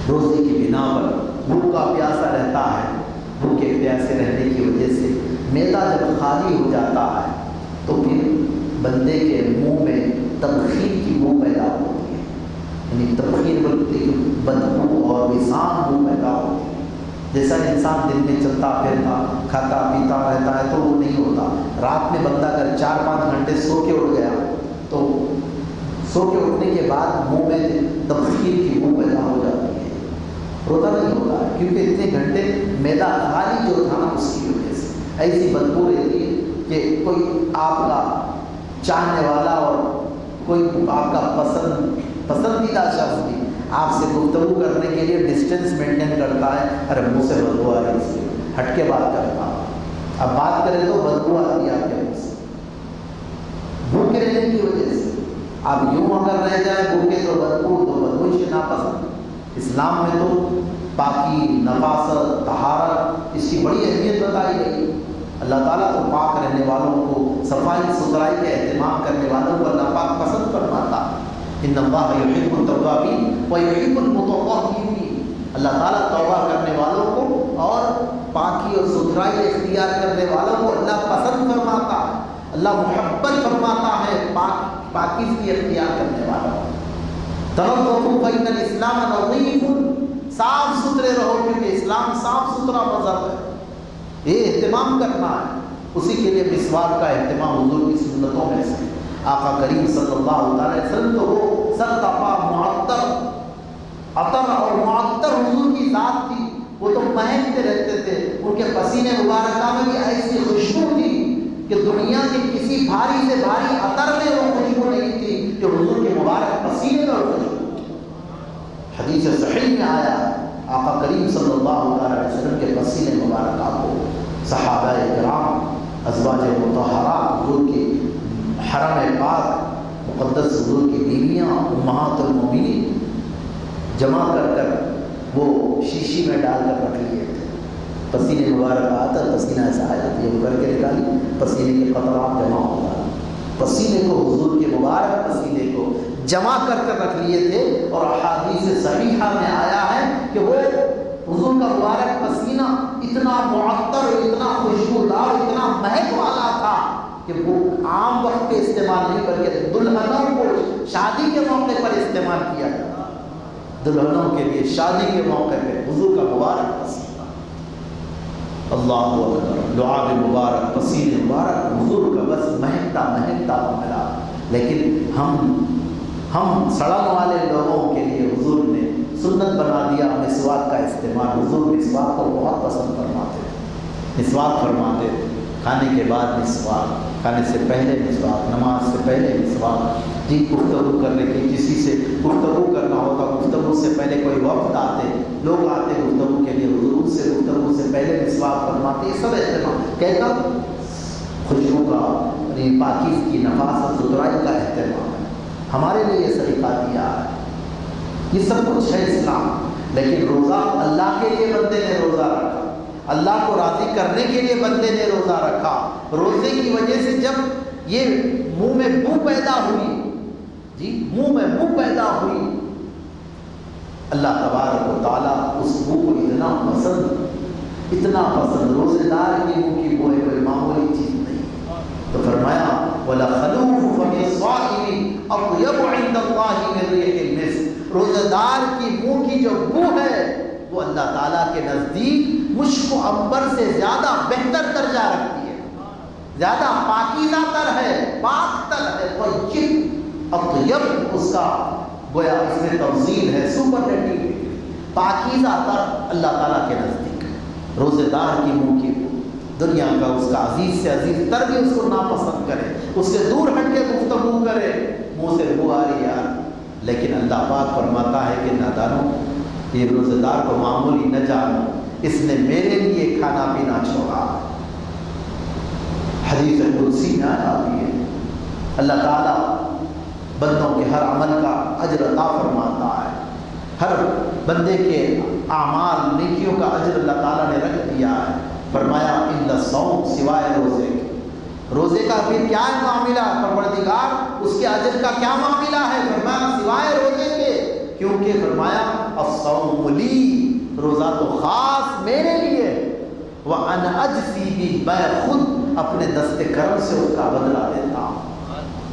S1: روزے کی بنا پر بھوکا پیاسا رہتا ہے بھوکے پیاسے رہنے کی وجہ سے میدا جب خالی ہو جاتا ہے، تو پھر بندے کے منہ میں تبخیر کی منہ پیدا ہوتی ہے۔ یعنی تبخیر بولتے بدبو اور وسان منہ پیدا ہوتی ہے۔ جیسا انسان دن میں چلتا، پھرتا، کھاتا، پیتا رہتا ہے تو وہ نہیں ہوتا۔ رات میں بندہ اگر چار پانچ گھنٹے سو کے اٹھ گیا، تو سو کے اٹھنے کے بعد منہ میں تبخیر کی منہ پیدا ہو جاتی ہے روزہ نہیں ہوتا کیونکہ اتنے گھنٹے میدا خالی جو تھا نا، اس کی وجہ سے۔ ایسی بدبو رہتی ہے کہ کوئی آپ کا چاہنے والا اور کوئی آپ کا پسند، پسندیدہ شخص بھی آپ سے گفتگو کرنے کے لیے ڈسٹینس مینٹین کرتا ہے، ارے منہ سے بدبو آ رہی اس لیے ہٹ کے بات کرتا اب بات کرے تو بدبو آتی ہے آپ کے منہ سے۔ بھوکے رہنے کی وجہ سے۔ آپ یوں اگر رہ جائیں بھوکے تو بدبو تو بدبو سے ناپسند اسلام میں تو پاکی نفاست طہارت، اس کی بڑی اہمیت بتائی گئی۔ اللہ تعالیٰ تو پاک رہنے والوں کو، صفائی ستھرائی کا اہتمام کرنے والوں کو اللہ پاک پسند فرماتا۔ ان اللہ یحب التوابین و یحب المتطہرین۔ اللہ تعالیٰ توبہ کرنے والوں کو اور پاکی اور ستھرائی اختیار کرنے والوں کو اللہ پسند فرماتا۔ ہے اللہ محبت فرماتا ہے پاک پاکیزگی اختیار کرنے والوں توقع بین الاسلام نظیف، صاف ستھرے رہو کیونکہ اسلام صاف ستھرا مذہب ہے۔ یہ اہتمام کرنا ہے۔ اسی کے لیے مسواک کا اہتمام حضور کی سنتوں میں سے۔ آقا کریم صلی اللہ تعالی وسلم تو وہ سر تپا معطر، عطر اور معطر حضور کی ذات تھی۔ وہ تو مہکتے رہتے تھے۔ ان کے پسینے مبارکہ میں بھی ایسی خوشبو تھی۔ کہ دنیا کے کسی بھاری سے بھاری عطر میں وہ خوشبو نہیں تھی کہ حضور کے مبارک پسینے میں خوشبو حدیث صحیح میں آیا، آقا کریم صلی اللہ علیہ وسلم کے پسینے مبارکہ کو صحابہ کرام، ازواج متحرات حضور کی حرم پاک، مقدس حضور کی بیویاں، امہات المؤمنین جمع کر کر وہ شیشی میں ڈال کر رکھ لیے۔ پسینے مبارک آتا پسینہ ایسا آیا یہ کر کے نکالی، پسینے کے قطرات جمع ہوتا پسینے کو حضور کے مبارک پسینے کو جمع کر کر رکھ لیے تھے اور احادیث صحیحہ میں آیا ہے کہ وہ حضور کا مبارک پسینہ اتنا معطر، اتنا خوشبودار، اتنا مہک والا تھا کہ وہ عام وقت پہ استعمال نہیں بلکہ دلہنوں کو شادی کے موقع پر استعمال کیا۔ جاتا دلہنوں کے لیے شادی کے موقع پہ حضور کا مبارک پسینہ۔ اللہ اکبر مبارک پسین مبارک، حضور کا بس مہکتا مہکتا ملا لیکن ہم ہم سڑک والے لوگوں کے لیے حضور نے سنت بنا دیا مسواک کا استعمال، حضور مسواک کو بہت پسند فرماتے تھے مسواک فرماتے تھے کھانے کے بعد مسواک، کھانے سے پہلے مسواک، نماز سے پہلے مسواک۔ جی گفتگو کرنے کی کسی سے گفتگو کرنا ہوتا، گفتگو سے پہلے کوئی وقت آتے، لوگ آتے گفتگو کے سے گفتگو سے پہلے مسواک فرماتے یہ سب اہتمام کہتا خوشبو کا یعنی پاکیز کی نفاست ستھرائی کا اہتمام ہے ہمارے لیے یہ طریقہ دیا ہے یہ سب کچھ ہے اسلام لیکن روزہ اللہ کے لیے بندے نے روزہ رکھا اللہ کو راضی کرنے کے لیے بندے نے روزہ رکھا روزے کی وجہ سے جب یہ منہ میں بو پیدا ہوئی جی منہ میں بو پیدا ہوئی اللہ تبارک و تعالیٰ اس بو کو اتنا پسند اتنا پسند روزے دار کی منہ کی بو ہے کوئی معمولی چیز نہیں۔ تو فرمایا ولا خلوف فم الصائم اطيب عند الله من ريح المسك روزہ دار کی منہ کی جو بو ہے، وہ اللہ تعالیٰ کے نزدیک مشک و عمبر سے زیادہ بہتر درجہ رکھتی ہے۔ زیادہ پاکیزہ تر ہے، پاک تر ہے۔ طیب اطیب اس کا گویا اس میں تفضیل ہے سپرلیٹیو پاکیزہ تر اللہ تعالیٰ کے نزدیک۔ روزے دار کی منہ کی دنیا کا اس کا عزیز سے عزیز تر بھی اس کو ناپسند کرے۔ اس سے دور ہٹ کے گفتگو کرے۔ منہ سے بو آ رہی یار۔ لیکن اللہ پاک فرماتا ہے کہ نادانوں یہ روزے دار کو معمولی نہ جانو۔ اس نے میرے لیے کھانا پینا چھوڑا۔ حدیث قدسی میں آتی ہے اللہ تعالیٰ بندوں کے ہر عمل کا اجر عطا فرماتا ہے۔ ہر بندے کے اعمال نیکیوں کا اجر اللہ تعالیٰ نے رکھ دیا ہے۔ فرمایا اللہ سوم سوائے روزے کے۔ روزے کا پھر کیا ہے معاملہ پروردگار؟ اس کے اجر کا کیا معاملہ ہے؟ فرمایا، سوائے روزے کے۔ کیونکہ فرمایا، الصوم لی، روزہ تو خاص میرے لیے۔ وہ ان اجسی بھی میں خود اپنے دست کرم سے اس کا بدلہ دیتا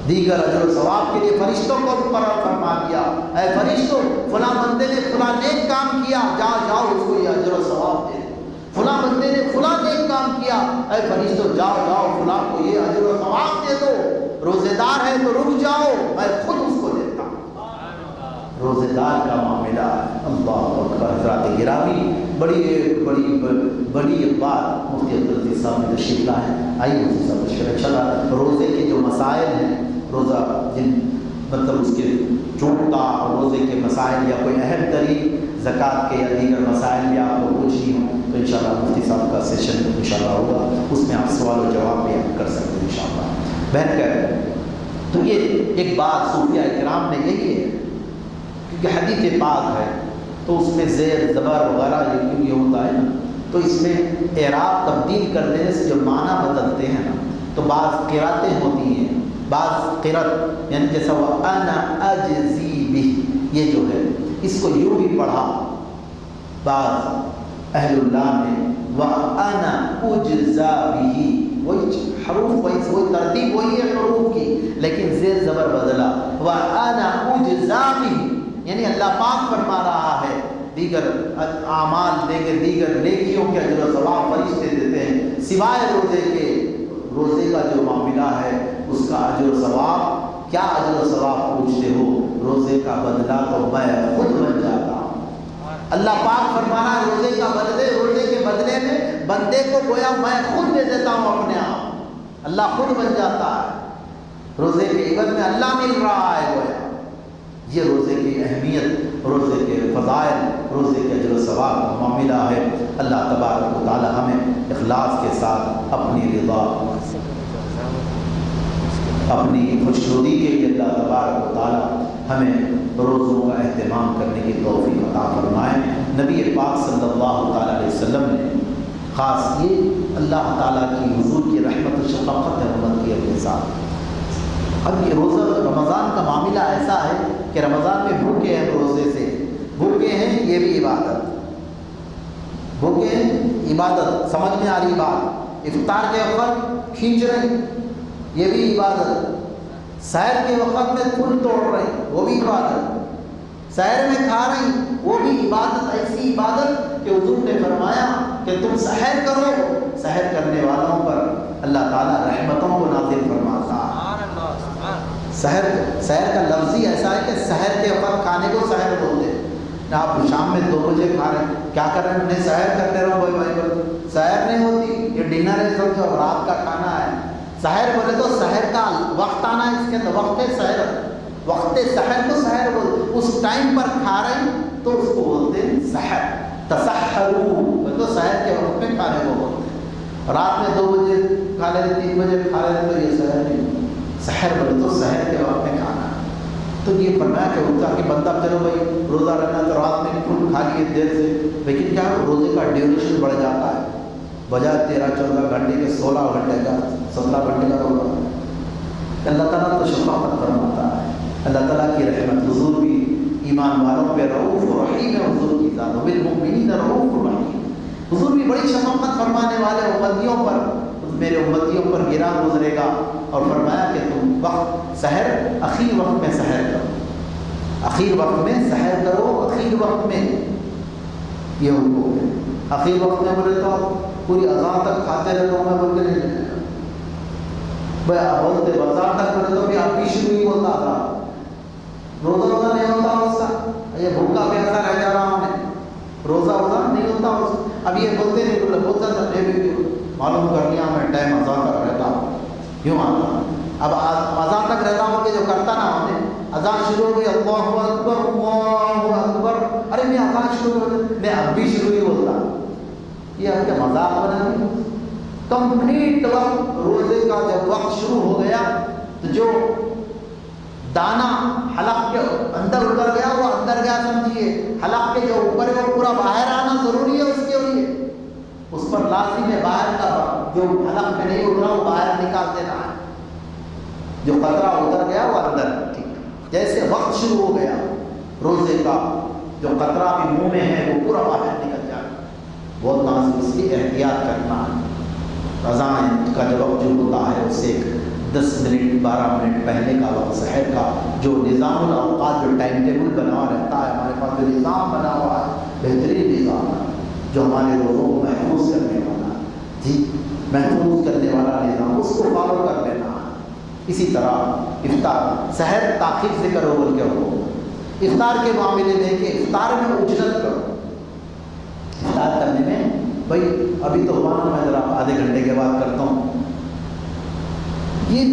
S1: دیگر اجر و ثواب کے لیے فرشتوں کو مقرر فرما دیا۔ اے فرشتوں فلاں بندے نے فلاں نیک کام کیا جاؤ جاؤ، اس کو یہ اجر و ثواب دے۔ فلاں بندے نے فلاں نیک کام کیا۔ اے فرشتوں جاؤ جاؤ، فلاں کو یہ اجر و ثواب دے دو۔ روزے دار ہے تو رک جاؤ، میں خود اس کو دیتا ہوں۔ روزے دار کا معاملہ اللہ اکبر، حضرات گرامی، بڑی بڑی بڑی بات۔ مفتی عبدالعزیز صاحب نے تشریف لائے۔ آئیے، مفتی صاحب تشریف اچھا لگا روزے کے جو مسائل ہیں روزہ جن مطلب اس کے چونٹا اور روزے کے مسائل یا کوئی اہم ترین زکوٰۃ کے یا دیگر مسائل بھی آپ کو پوچھنی ہوں، تو انشاءاللہ مفتی صاحب کا سیشن انشاءاللہ ہوگا۔ اس میں آپ سوال و جواب بھی آپ کر سکتے ہیں انشاءاللہ۔ بہن کر تو یہ ایک بات صوفیہ اکرام نے یہی ہے، کیونکہ حدیث پاک ہے، تو اس میں زیر زبر وغیرہ یہ یہ ہوتا ہے نا؟ تو اس میں اعراب تبدیل کر دینے سے جو معنی بدلتے ہیں نا، تو بعض قراتیں ہوتی ہیں بعض قرت یعنی جیسا وہ انا اجزی بھی یہ جو ہے، اس کو یوں بھی پڑھا، بعض اہل اللہ نے وہ انا اجزا بھی وہی حروف، وہی وہی ترتیب، وہی ہے حروف کی، لیکن زیر زبر بدلا وہ انا اجزا بھی یعنی اللہ پاک فرما رہا ہے، دیگر اعمال، دیگر دیگر نیکیوں کے اجر و ثواب فرشتے دیتے ہیں، سوائے روزے کے، روزے کا جو معاملہ ہے اس کا اجر و ثواب، کیا اجر و ثواب پوچھتے ہو؟ روزے کا بدلہ تو میں خود بن جاتا ہوں۔ اللہ پاک فرمانا، روزے کا بدلے، روزے کے بدلے میں بندے کو گویا میں خود دے دیتا ہوں اپنے آپ۔ اللہ خود بن جاتا ہے۔ روزے کے عبد میں اللہ مل رہا ہے گویا۔ یہ روزے کی اہمیت، روزے کے فضائل، روزے کے اجر و ثواب کا معاملہ ہے۔ اللہ تبارک و تعالی ہمیں اخلاص کے ساتھ اپنی رضا اپنی خوشنودی کے لیے اللہ تبارک و تعالی ہمیں روزوں کا اہتمام کرنے کی توفیق عطا فرمائے۔ نبی پاک صلی اللہ تعالیٰ علیہ وسلم نے خاص یہ اللہ تعالیٰ کی حضور کی رحمت و شفقت امت کی اپنے ساتھ۔ اب یہ روزہ رمضان کا معاملہ ایسا ہے کہ رمضان میں بھوکے ہیں روزے سے۔ بھوکے ہیں، یہ بھی عبادت۔ بھوکے ہیں، عبادت، سمجھ میں آ رہی بات۔ افطار کے وقت کھینچ رہے یہ بھی عبادت سیر کے وقت میں پھول توڑ رہے وہ بھی عبادت سیر میں کھا رہی وہ بھی عبادت ایسی عبادت کہ حضور نے فرمایا کہ تم سحر کرو۔ سحر کرنے والوں پر اللہ تعالیٰ رحمتوں کو نازل فرماتا۔ سحر سحر کا لفظ ہی ایسا ہے کہ سحر کے وقت کھانے کو سحر بولتے نہ آپ شام میں دو بجے کھا رہے ہیں۔ کیا کر رہے ہیں؟ انہیں سحر کرتے رہو بھائی بھائی بھائی۔ سحر نہیں ہوتی، یہ ڈنر ہے سمجھو رات کا کھانا ہے۔ سحر بولے تو سحر کا وقت آنا ہے، اس کے اندر وقت سحر۔ وقت سحر کو سحر بولتے اس ٹائم پر کھا رہے ہیں تو اس کو بولتے ہیں سحر۔ تصحرو تو سحر کے وقت میں کھانے کو بولتے ہیں رات میں دو بجے کھا لیتے، تین بجے کھا لیتے تو یہ سحر نہیں۔ سحر بولے تو سحر کے وقت میں کھانا۔ تو یہ فرمایا کہ ہوتا کہ بندہ چلو بھائی، روزہ رہنا تو رات میں فل کھا لیے دیر سے۔ لیکن کیا؟ روزے کا ڈیوریشن بڑھ جاتا ہے۔ بجائے تیرہ چودہ گھنٹے کے سولہ گھنٹے کا سترہ گھنٹے کا روزہ اللہ تعالیٰ تو شفاقت فرماتا ہے اللہ تعالیٰ کی رحمت حضور بھی ایمان والوں پہ رعوف و رحیم ہے حضور کی ذات بالمؤمنین رعوف و رحیم حضور بھی بڑی شفقت فرمانے والے امتیوں پر میرے امتیوں پر گرا گزرے گا اور فرمایا کہ تم وقت سحر اخیر وقت میں سحر کرو اخیر وقت میں سحر کرو اخیر وقت میں یہ حکم ہے اخیر وقت میں بولے تو پوری اذان تک کھاتے رہے تو میں بول کے نہیں بھائی، آپ بولتے بازار تک بولے تو بھی آپ بھی شروع ہی ہوتا تھا۔ روزہ روزہ نہیں ہوتا اس کا۔ یہ بھوکا پیاسا رہ جا رہا ہم نے۔ روزہ روزہ نہیں ہوتا اس اب یہ بولتے نہیں بولے بولتا تھا میں بھی معلوم کر لیا میں، ٹائم اذان تک رہتا ہوں۔ کیوں آتا اب اذان تک رہتا ہوں کہ جو کرتا نا ہم نے۔ اذان شروع ہو گئی، اللہ اکبر اللہ اکبر ارے، میں اذان شروع ہو گئی، میں اب بھی شروع ہی ہوتا۔ یہ آپ کے مذاق بنا کمپلیٹ وقت روزے کا جب وقت شروع ہو گیا، تو جو دانا حلق کے اندر اتر گیا، وہ اندر گیا سمجھیے۔ حلق کے جو اوپر ہے، وہ پورا باہر آنا ضروری ہے اس کے لیے۔ اس پر لازم ہے باہر کا جو حلق میں نہیں اٹھ رہا وہ باہر نکال دینا ہے۔ جو قطرہ اتر گیا، وہ اندر۔ ٹھیک۔ جیسے وقت شروع ہو گیا، روزے کا جو قطرہ بھی منہ میں ہے، وہ پورا باہر نکل جائے بہت لازم اس کی احتیاط کرنا ہے۔ اذان کا جو وقت جو ہوتا ہے، اس سے دس منٹ، بارہ منٹ پہلے کا وقت، سحر کا جو نظام الاوقات، جو ٹائم ٹیبل بنا ہوا رہتا ہے، ہمارے پاس جو نظام بنا ہوا ہے، بہترین نظام ہے، جو ہمارے لوگوں کو محفوظ کرنے والا جی محفوظ کرنے والا نظام، اس کو فالو کر لینا ہے۔ اسی طرح افطار، سحر تاخیر سے کرو بول کے ہو۔ افطار کے معاملے میں کہ افطار میں اجرت کرو۔ افطار کرنے میں، بھائی، ابھی تو ہوا میں ذرا آدھے گھنٹے کے بعد کرتا ہوں۔ یہ،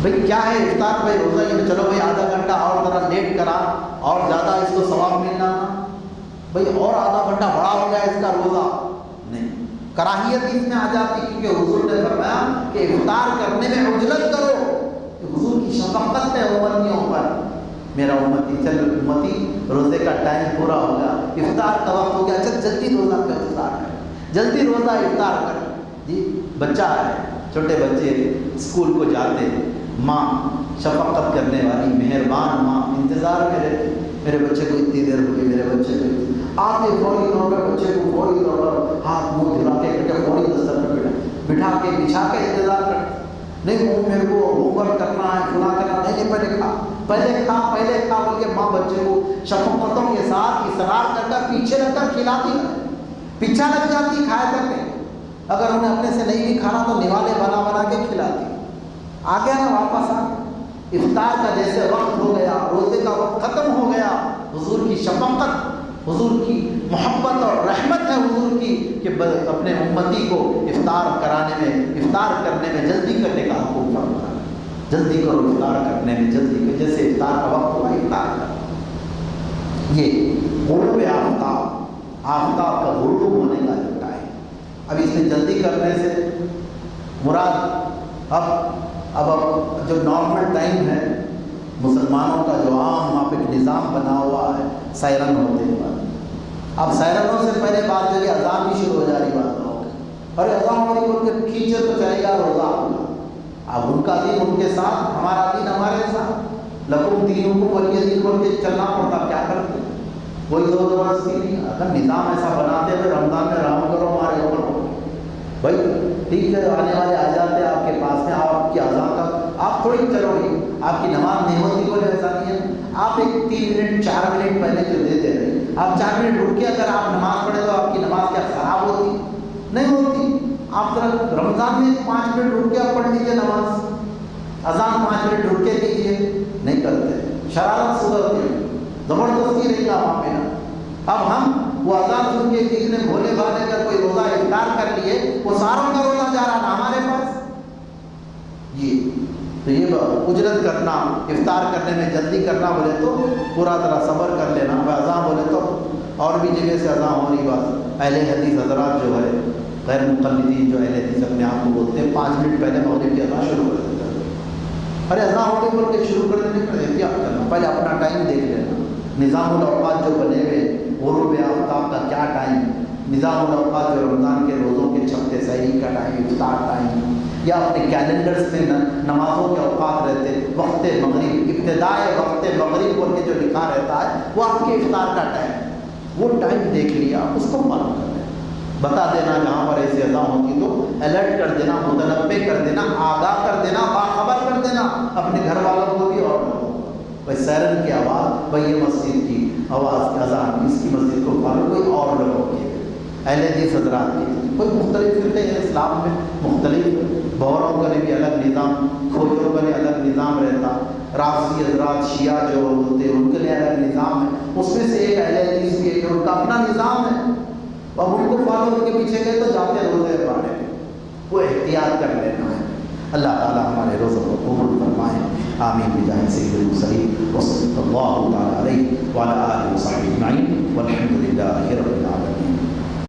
S1: بھائی، کیا ہے؟ افطار بھائی، روزہ یہ چلو بھائی، آدھا گھنٹہ اور ذرا لیٹ کرا، اور زیادہ اس کو ثواب ملنا بھائی، اور آدھا گھنٹہ بڑا ہو گیا اس کا روزہ۔ نہیں، کراہیت اس میں آ جاتی، کیونکہ حضور نے فرمایا کہ افطار کرنے میں اجلت کرو حضور کی شفقت ہے امتیوں پر میرا امتی چل امتی، روزے کا ٹائم پورا ہو گیا۔ افطار کا وقت ہو گیا۔ چل جلدی روزہ کا افطار کر جلدی روزہ افطار کر جی بچہ ہے، چھوٹے بچے اسکول کو جاتے ماں شفقت کرنے والی، مہربان ماں، انتظار میں رہتی۔ میرے بچے کو اتنی دیر ہو گئی، میرے بچے کو آتے فوری طور پر، بچے کو فوری طور پر ہاتھ منہ دھلا کے بیٹھے، فوری دستر پہ بیٹھا بٹھا کے، بچھا کے انتظار کرتے نہیں، وہ میرے کو ہوم ورک کرنا ہے، فلاں کرنا نہیں نہیں، پہلے کھا۔ پہلے کھا پہلے کھا بول کے ماں بچے کو شفقتوں کے ساتھ اصرار کر کر پیچھے رکھ کر کھلاتی پیچھا لگ جاتی کھایا تک نہیں اگر انہیں اپنے سے نہیں بھی کھانا تو نوالے بنا بنا کے کھلاتی۔ آ گیا نا واپس آ افطار کا جیسے وقت ہو گیا، روزے کا وقت ختم ہو گیا، حضور کی شفقت، حضور کی محبت اور رحمت ہے حضور کی کہ اپنے امتی کو افطار کرانے میں، افطار کرنے میں، جلدی کرنے کا حکم فرما جلدی کرو افطار کرنے میں جلدی کر جیسے افطار کا وقت ہوا افطار کر یہ غروب آفتاب آفتاب کا غروب ہونے کا جو اب اس میں جلدی کرنے سے مراد اب اب اب جو نارمل ٹائم ہے مسلمانوں کا جو عام وہاں پہ نظام بنا ہوا ہے سائرن ہوتے ہیں اب سائرنوں سے پہلے بات جو کہ اذان بھی شروع ہو جا رہی بات ہو ارے اذان والی بول کے کھینچے تو چلے گا روزہ اب ان کا دین ان کے ساتھ، ہمارا دین ہمارے ساتھ۔ لکم دینوں کو ولی دین بول کے چلنا پڑتا، کیا کرتے؟ کوئی زور زبردستی نہیں۔ اگر نظام ایسا بناتے ہوئے رمضان میں رام کرو ہمارے اوپر بھائی، ٹھیک ہے، آنے والے آ جاتے آپ کے پاس میں آپ کی آزاد کا آپ تھوڑی چلو گی آپ کی نماز نہیں ہوتی کوئی ایسا نہیں ہے۔ آپ ایک تین منٹ، چار منٹ پہلے جو دیتے رہے آپ چار منٹ رک کے اگر آپ نماز پڑھے تو آپ کی نماز کیا خراب ہوتی نہیں ہوتی رمضان میں پانچ منٹ رک کے آپ پڑھ لیجیے نماز۔ اذان پانچ منٹ رک کے دیجیے نہیں کرتے۔ شرارت سدھرتی زبردستی رہی گا وہاں پہ اب ہم وہ اذان سن کے جتنے بھولے بھالے کر کوئی روزہ افطار کر لیے، وہ ساروں کا روزہ جا رہا تھا ہمارے پاس۔ جی تو یہ اجرت کرنا، افطار کرنے میں جلدی کرنا بولے تو پورا طرح صبر کر لینا۔ اذان بولے تو اور بھی جگہ سے اذان ہو رہی بات۔ اہل حدیث حضرات جو ہے غیر مقلدین جو اہل حدیث اپنے آپ کو بولتے ہیں، پانچ منٹ پہلے مغرب کی اذان شروع کر دیتے ہیں ارے اذان ہو گئی بول کے شروع کر دینے کا احتیاط کرنا۔ پہلے اپنا ٹائم دیکھ لینا۔ نظام الاوقات جو بنے ہوئے غروب آفتاب کا کیا ٹائم؟ نظام الاوقات جو رمضان کے روزوں کے چھپتے سحری کا ٹائم، افطار ٹائم۔ یا اپنے کیلنڈرز میں نمازوں کے اوقات رہتے، وقت مغرب، ابتدائے وقت مغرب بول کے جو لکھا رہتا ہے، وہ آپ کے افطار کا ٹائم۔ وہ ٹائم دیکھ لیا، اس کو معلوم کر۔ بتا دینا جہاں پر ایسی ادا ہوتی تو الرٹ کر دینا متنوع کر دینا، آگاہ کر دینا، باخبر کر دینا، اپنے گھر والوں کو بھی اور بھائی سیرن کی آواز، بھائی یہ مسجد کی آواز کی اذان اس کی مسجد کو فالو کوئی اور لوگوں کی اہل حدیث حضرات کی کوئی مختلف فرقے ہیں اسلام میں مختلف بوروں کا بھی الگ نظام کھوجوں کا بھی الگ نظام رہتا۔ رافضی حضرات، شیعہ جو ہوتے ہیں ان کے لیے الگ نظام ہے۔ اس میں سے ایک اہل حدیث بھی ہے کہ ان کا اپنا نظام ہے۔ اب ان کو فالو ان کے پیچھے گئے تو جاتے روزے پانے وہ احتیاط کر لینا ہے۔ اللہ تعالیٰ ہمارے روزوں کو قبول فرمائے۔ آمین۔ بجاہ سید المرسلین۔ وصلی اللہ تعالیٰ علیہ وعلى آلہ وصحبہ اجمعین۔ والحمد للہ رب العالمین۔